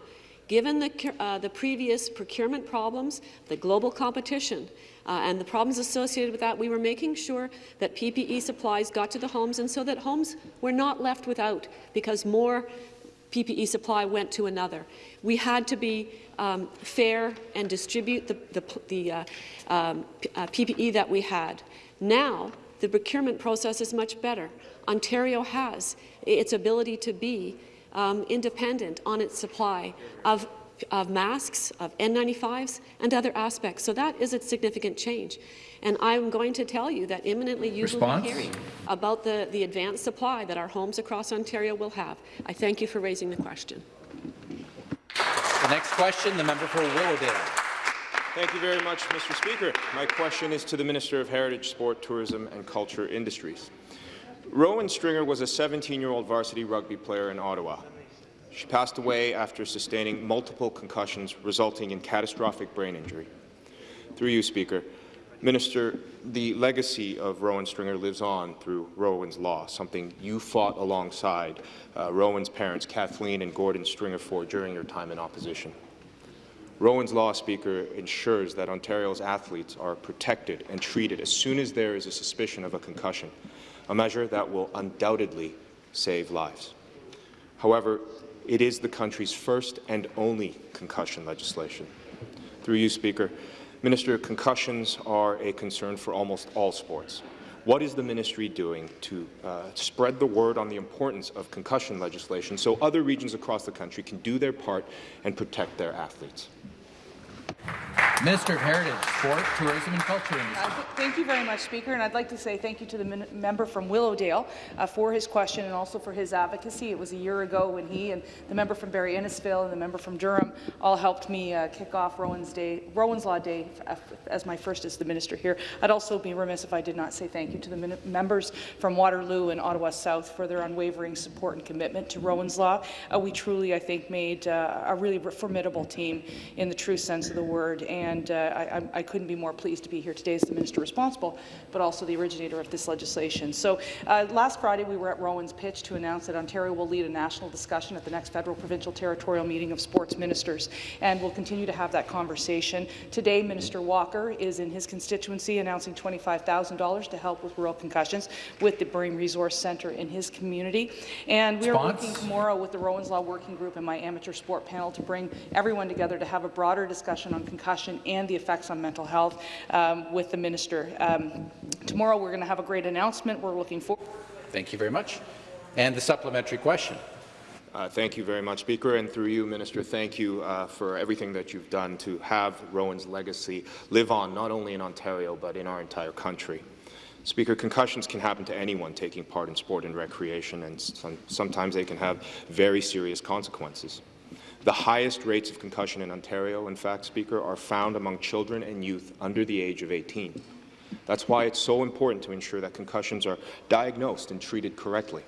Given the, uh, the previous procurement problems, the global competition, uh, and the problems associated with that, we were making sure that PPE supplies got to the homes and so that homes were not left without because more PPE supply went to another. We had to be um, fair and distribute the, the, the uh, um, uh, PPE that we had. Now, the procurement process is much better. Ontario has its ability to be um, independent on its supply of, of masks, of N95s, and other aspects. So that is a significant change. And I'm going to tell you that imminently you Response? will be hearing about the, the advanced supply that our homes across Ontario will have. I thank you for raising the question. The next question, the member for Willowdale. Thank you very much, Mr. Speaker. My question is to the Minister of Heritage, Sport, Tourism and Culture Industries. Rowan Stringer was a 17-year-old varsity rugby player in Ottawa. She passed away after sustaining multiple concussions, resulting in catastrophic brain injury. Through you, Speaker, Minister, the legacy of Rowan Stringer lives on through Rowan's Law, something you fought alongside uh, Rowan's parents, Kathleen and Gordon Stringer, for during your time in opposition. Rowan's Law, Speaker, ensures that Ontario's athletes are protected and treated as soon as there is a suspicion of a concussion, a measure that will undoubtedly save lives. However, it is the country's first and only concussion legislation. Through you, Speaker, Minister, concussions are a concern for almost all sports. What is the ministry doing to uh, spread the word on the importance of concussion legislation so other regions across the country can do their part and protect their athletes? Minister of Heritage, Sport, Tourism and Culture uh, th thank you very much, Speaker, and I'd like to say thank you to the member from Willowdale uh, for his question and also for his advocacy. It was a year ago when he and the member from Barrie Innisfil and the member from Durham all helped me uh, kick off Rowan's, Day, Rowan's Law Day as my first as the minister here. I'd also be remiss if I did not say thank you to the members from Waterloo and Ottawa South for their unwavering support and commitment to Rowan's Law. Uh, we truly, I think, made uh, a really formidable team in the true sense of the word. And and uh, I, I, couldn't be more pleased to be here today as the minister responsible, but also the originator of this legislation. So uh, last Friday we were at Rowan's pitch to announce that Ontario will lead a national discussion at the next federal provincial territorial meeting of sports ministers, and we'll continue to have that conversation. Today, Minister Walker is in his constituency announcing $25,000 to help with rural concussions with the Brain Resource Centre in his community. And we are working tomorrow with the Rowan's Law Working Group and my amateur sport panel to bring everyone together to have a broader discussion on concussion and the effects on mental health um, with the minister. Um, tomorrow we're going to have a great announcement. We're looking forward. Thank you very much. And the supplementary question. Uh, thank you very much, Speaker, and through you, Minister, thank you uh, for everything that you've done to have Rowan's legacy live on, not only in Ontario, but in our entire country. Speaker, concussions can happen to anyone taking part in sport and recreation, and some, sometimes they can have very serious consequences. The highest rates of concussion in Ontario, in fact, Speaker, are found among children and youth under the age of 18. That's why it's so important to ensure that concussions are diagnosed and treated correctly.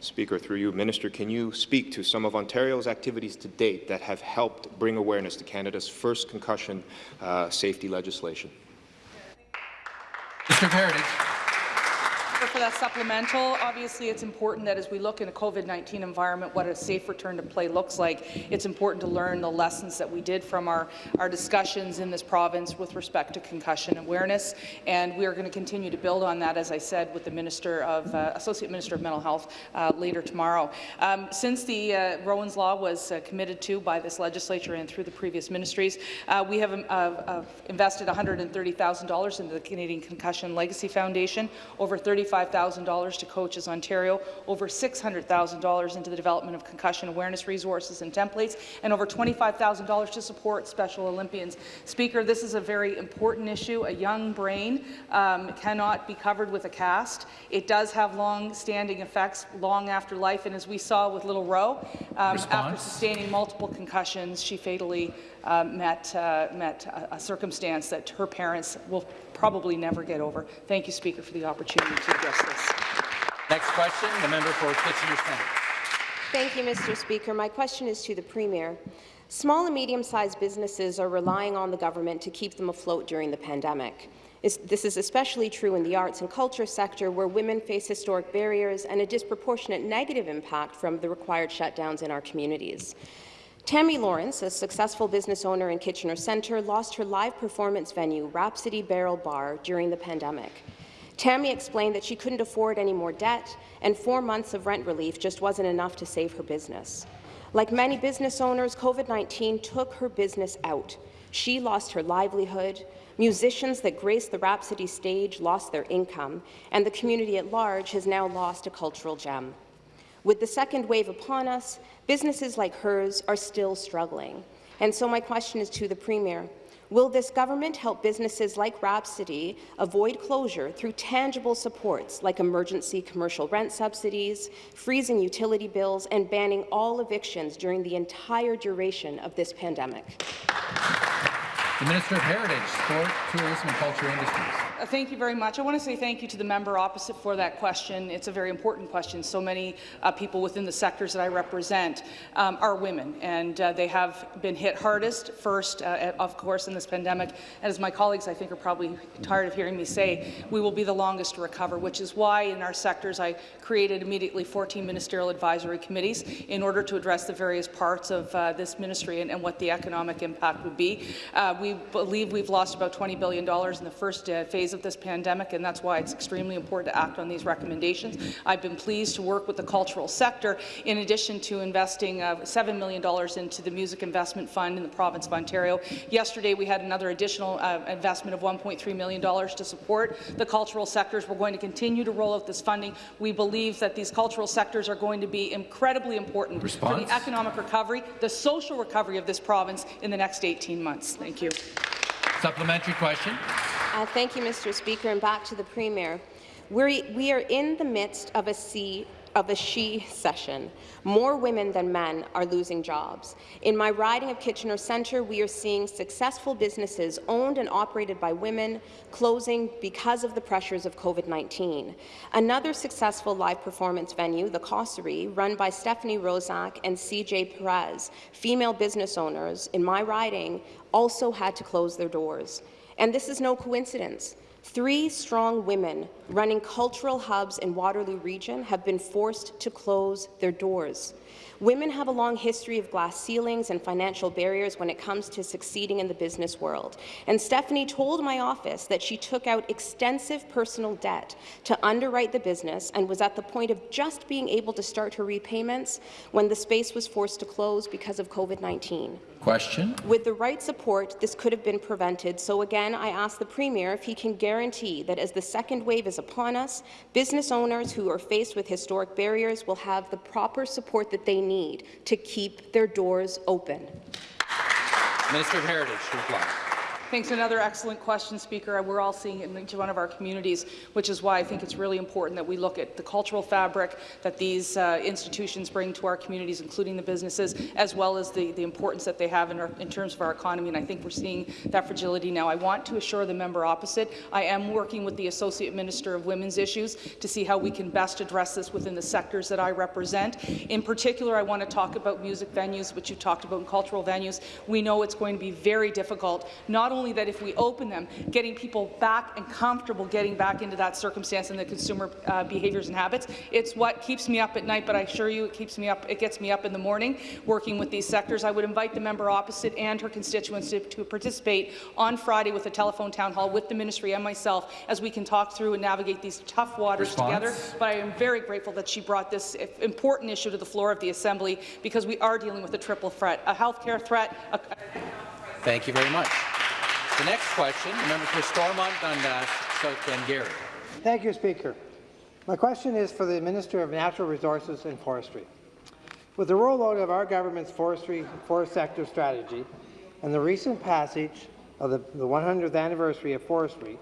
Speaker, through you, Minister, can you speak to some of Ontario's activities to date that have helped bring awareness to Canada's first concussion uh, safety legislation? Mr. Heritage for that supplemental. Obviously, it's important that as we look in a COVID-19 environment, what a safe return to play looks like, it's important to learn the lessons that we did from our, our discussions in this province with respect to concussion awareness, and we are going to continue to build on that, as I said, with the Minister of uh, Associate Minister of Mental Health uh, later tomorrow. Um, since the uh, Rowan's Law was uh, committed to by this legislature and through the previous ministries, uh, we have um, uh, invested $130,000 into the Canadian Concussion Legacy Foundation, over 30 $35,000 to Coaches Ontario, over $600,000 into the development of concussion awareness resources and templates, and over $25,000 to support Special Olympians. Speaker, this is a very important issue. A young brain um, cannot be covered with a cast. It does have long-standing effects long after life, and as we saw with little Roe, um, after sustaining multiple concussions, she fatally uh, met, uh, met a, a circumstance that her parents will probably never get over. Thank you, Speaker, for the opportunity to address this. Next question, the member for Kitchener Centre. Thank you, Mr. Speaker. My question is to the Premier. Small and medium-sized businesses are relying on the government to keep them afloat during the pandemic. This is especially true in the arts and culture sector, where women face historic barriers and a disproportionate negative impact from the required shutdowns in our communities. Tammy Lawrence, a successful business owner in Kitchener Centre, lost her live performance venue, Rhapsody Barrel Bar, during the pandemic. Tammy explained that she couldn't afford any more debt, and four months of rent relief just wasn't enough to save her business. Like many business owners, COVID-19 took her business out. She lost her livelihood, musicians that graced the Rhapsody stage lost their income, and the community at large has now lost a cultural gem. With the second wave upon us, businesses like hers are still struggling. And so my question is to the Premier. Will this government help businesses like Rhapsody avoid closure through tangible supports like emergency commercial rent subsidies, freezing utility bills, and banning all evictions during the entire duration of this pandemic? The Minister of Heritage, Sport, Tourism and Culture Industries. Uh, thank you very much. I want to say thank you to the member opposite for that question. It's a very important question. So many uh, people within the sectors that I represent um, are women, and uh, they have been hit hardest first, uh, of course, in this pandemic. And as my colleagues, I think, are probably tired of hearing me say, we will be the longest to recover, which is why in our sectors I created immediately 14 ministerial advisory committees in order to address the various parts of uh, this ministry and, and, what the economic impact would be. Uh, we believe we've lost about $20 billion in the first phase phase of this pandemic, and that's why it's extremely important to act on these recommendations. I've been pleased to work with the cultural sector, in addition to investing uh, $7 million into the Music Investment Fund in the province of Ontario. Yesterday, we had another additional uh, investment of $1.3 million to support the cultural sectors. We're going to continue to roll out this funding. We believe that these cultural sectors are going to be incredibly important Response? for the economic recovery, the social recovery of this province in the next 18 months. Thank you. Supplementary question. Uh, thank you, Mr. Speaker, and back to the Premier. We're, we are in the midst of a sea of a she session. More women than men are losing jobs. In my riding of Kitchener Centre, we are seeing successful businesses owned and operated by women closing because of the pressures of COVID-19. Another successful live performance venue, the Cossery, run by Stephanie Roszak and CJ Perez, female business owners in my riding, also had to close their doors. And this is no coincidence. Three strong women running cultural hubs in Waterloo Region have been forced to close their doors. Women have a long history of glass ceilings and financial barriers when it comes to succeeding in the business world. And Stephanie told my office that she took out extensive personal debt to underwrite the business and was at the point of just being able to start her repayments when the space was forced to close because of COVID-19. Question. With the right support, this could have been prevented. So again, I ask the Premier if he can guarantee that as the second wave is upon us, business owners who are faced with historic barriers will have the proper support that they need to keep their doors open. Minister of Heritage, reply. Thanks. Another excellent question, Speaker. We're all seeing it in each one of our communities, which is why I think it's really important that we look at the cultural fabric that these uh, institutions bring to our communities, including the businesses, as well as the, the importance that they have in, our, in terms of our economy. And I think we're seeing that fragility now. I want to assure the member opposite, I am working with the Associate Minister of Women's Issues to see how we can best address this within the sectors that I represent. In particular, I want to talk about music venues, which you talked about, and cultural venues. We know it's going to be very difficult, not only only that if we open them, getting people back and comfortable getting back into that circumstance and the consumer uh, behaviours and habits. It's what keeps me up at night, but I assure you it keeps me up, it gets me up in the morning working with these sectors. I would invite the member opposite and her constituents to, to participate on Friday with a telephone town hall with the ministry and myself as we can talk through and navigate these tough waters Response. together. But I am very grateful that she brought this important issue to the floor of the Assembly because we are dealing with a triple threat, a healthcare threat, a Thank you very much. The next question, the member for Stormont Dundas, South Glengarry. Thank you, Speaker. My question is for the Minister of Natural Resources and Forestry. With the rollout of our government's forestry forest sector strategy and the recent passage of the, the 100th anniversary of forestry,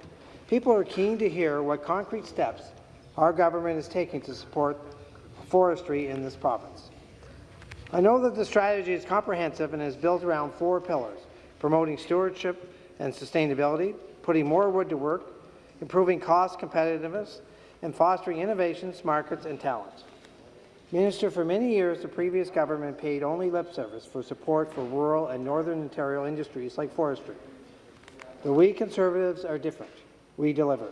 people are keen to hear what concrete steps our government is taking to support forestry in this province. I know that the strategy is comprehensive and is built around four pillars, promoting stewardship and sustainability, putting more wood to work, improving cost competitiveness, and fostering innovations, markets, and talent. Minister, for many years, the previous government paid only lip service for support for rural and northern Ontario industries like forestry. But we Conservatives are different. We deliver.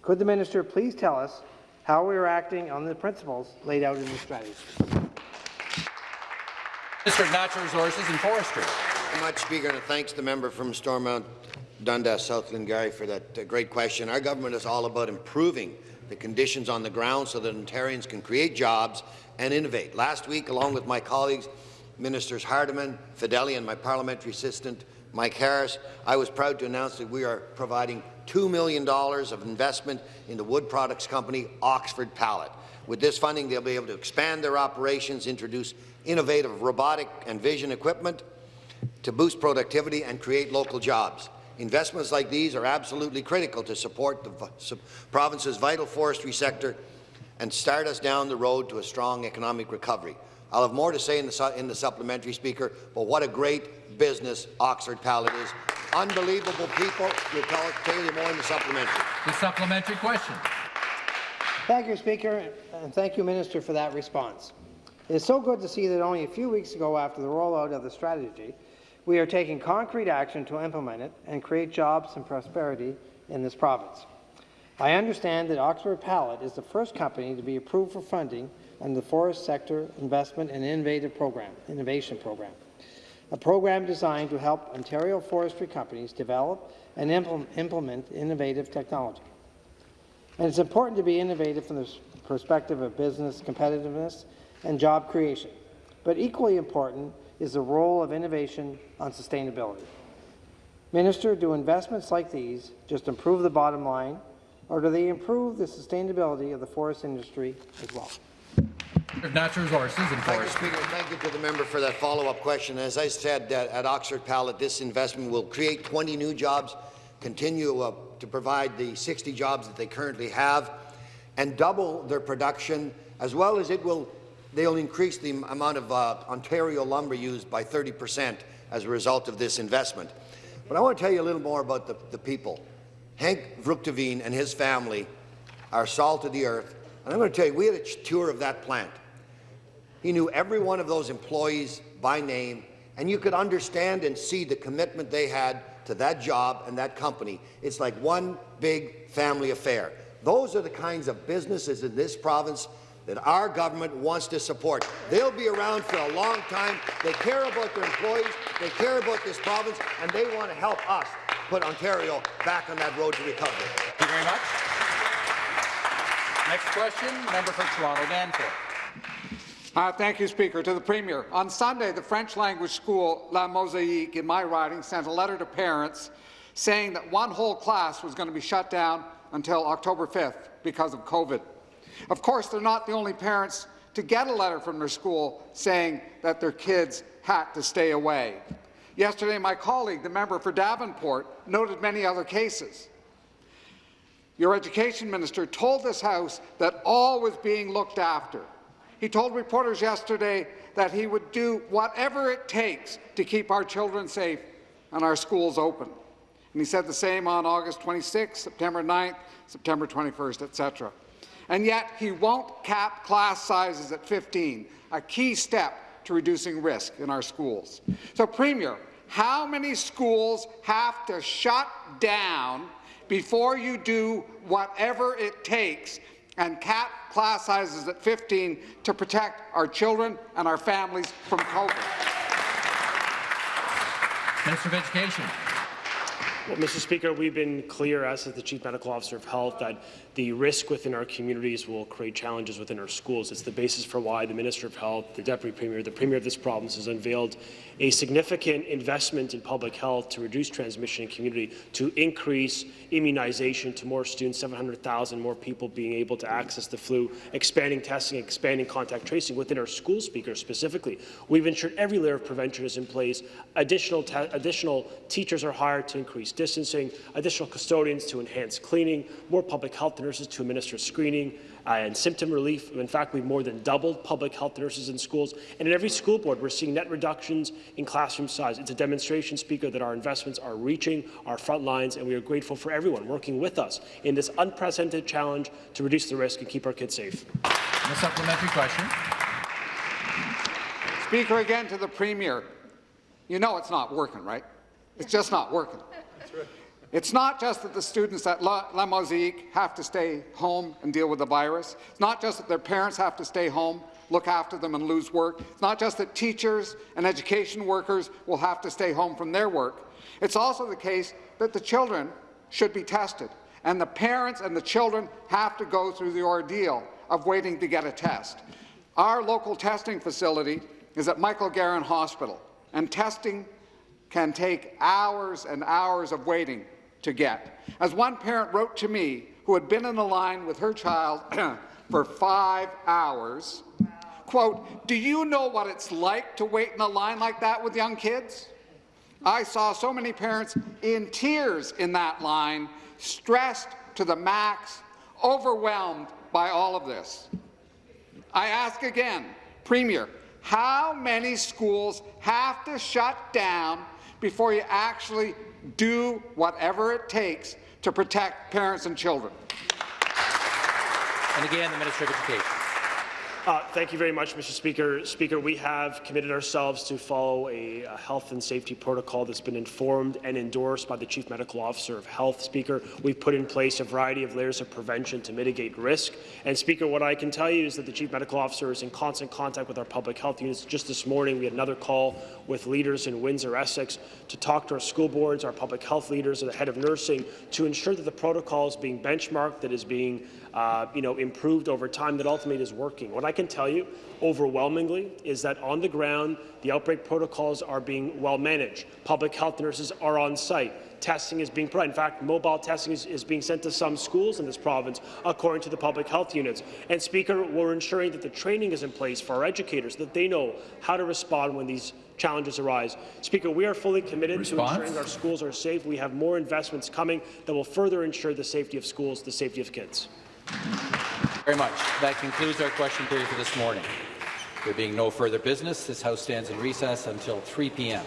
Could the minister please tell us how we are acting on the principles laid out in the strategy? Minister of Natural Resources and Forestry. Much, Speaker, and thanks to the member from Stormont Dundas, South Glengarry, for that uh, great question. Our government is all about improving the conditions on the ground so that Ontarians can create jobs and innovate. Last week, along with my colleagues, Ministers Hardeman, Fedeli, and my parliamentary assistant, Mike Harris, I was proud to announce that we are providing $2 million of investment in the wood products company Oxford Pallet. With this funding, they'll be able to expand their operations, introduce innovative robotic and vision equipment to boost productivity and create local jobs. Investments like these are absolutely critical to support the province's vital forestry sector and start us down the road to a strong economic recovery. I'll have more to say in the, in the supplementary, Speaker, but what a great business Oxford Pallet is. Unbelievable people. We'll tell, tell you more in the supplementary. The supplementary question. Thank you, Speaker, and thank you, Minister, for that response. It is so good to see that only a few weeks ago after the rollout of the strategy, we are taking concrete action to implement it and create jobs and prosperity in this province. I understand that Oxford Pallet is the first company to be approved for funding under the Forest Sector Investment and Innovative Program, Innovation Program, a program designed to help Ontario forestry companies develop and implement innovative technology. And it's important to be innovative from the perspective of business competitiveness and job creation. But equally important is the role of innovation on sustainability. Minister, do investments like these just improve the bottom line, or do they improve the sustainability of the forest industry as well? Of Natural Resources and Thank you, Speaker. Thank you to the member for that follow-up question. As I said uh, at Oxford Pallet, this investment will create 20 new jobs, continue uh, to provide the 60 jobs that they currently have, and double their production, as well as it will they'll increase the amount of uh, Ontario lumber used by 30 percent as a result of this investment. But I want to tell you a little more about the, the people. Hank Vroegteveen and his family are salt of the earth. And I'm going to tell you, we had a tour of that plant. He knew every one of those employees by name, and you could understand and see the commitment they had to that job and that company. It's like one big family affair. Those are the kinds of businesses in this province that our government wants to support. They'll be around for a long time. They care about their employees, they care about this province, and they want to help us put Ontario back on that road to recovery. Thank you very much. Next question, member for Toronto Danforth. Uh, thank you, Speaker. To the Premier. On Sunday, the French language school La Mosaïque in my riding sent a letter to parents saying that one whole class was going to be shut down until October 5th because of COVID. Of course, they're not the only parents to get a letter from their school saying that their kids had to stay away. Yesterday, my colleague, the member for Davenport, noted many other cases. Your education minister told this House that all was being looked after. He told reporters yesterday that he would do whatever it takes to keep our children safe and our schools open. And he said the same on August 26, September 9th, September 21st, etc and yet he won't cap class sizes at 15, a key step to reducing risk in our schools. So, Premier, how many schools have to shut down before you do whatever it takes and cap class sizes at 15 to protect our children and our families from COVID? Minister of Education. Well, Mr. Speaker, we've been clear, as is the Chief Medical Officer of Health, that the risk within our communities will create challenges within our schools. It's the basis for why the Minister of Health, the Deputy Premier, the Premier of this province has unveiled a significant investment in public health to reduce transmission in community, to increase immunization to more students, 700,000 more people being able to access the flu, expanding testing, expanding contact tracing within our school speakers specifically. We've ensured every layer of prevention is in place. Additional, additional teachers are hired to increase distancing, additional custodians to enhance cleaning, more public health nurses to administer screening, uh, and symptom relief. In fact, we've more than doubled public health nurses in schools. And in every school board, we're seeing net reductions in classroom size. It's a demonstration, Speaker, that our investments are reaching our front lines, and we are grateful for everyone working with us in this unprecedented challenge to reduce the risk and keep our kids safe. A supplementary question. Speaker, again to the Premier. You know it's not working, right? It's just not working. It's not just that the students at La, La have to stay home and deal with the virus. It's not just that their parents have to stay home, look after them and lose work. It's not just that teachers and education workers will have to stay home from their work. It's also the case that the children should be tested, and the parents and the children have to go through the ordeal of waiting to get a test. Our local testing facility is at Michael Garron Hospital, and testing can take hours and hours of waiting to get. As one parent wrote to me, who had been in a line with her child for five hours, quote, do you know what it's like to wait in a line like that with young kids? I saw so many parents in tears in that line, stressed to the max, overwhelmed by all of this. I ask again, Premier, how many schools have to shut down before you actually do whatever it takes to protect parents and children. And again, the Minister of Education. Uh, thank you very much, Mr. Speaker. Speaker, we have committed ourselves to follow a, a, health and safety protocol that's been informed and endorsed by the Chief Medical Officer of Health. Speaker, we've put in place a variety of layers of prevention to mitigate risk. And Speaker, what I can tell you is that the Chief Medical Officer is in constant contact with our public health units. Just this morning, we had another call with leaders in Windsor, Essex, to talk to our school boards, our public health leaders, and the head of nursing to ensure that the protocol is being benchmarked, that is being uh, you know, improved over time that ultimately is working. What I can tell you overwhelmingly is that on the ground, the outbreak protocols are being well managed. Public health nurses are on site. Testing is being provided. In fact, mobile testing is, is being sent to some schools in this province, according to the public health units. And Speaker, we're ensuring that the training is in place for our educators, that they know how to respond when these challenges arise. Speaker, we are fully committed Response? to ensuring our schools are safe. We have more investments coming that will further ensure the safety of schools, the safety of kids. Very much. That concludes our question period for this morning. There being no further business, this House stands in recess until 3 p.m.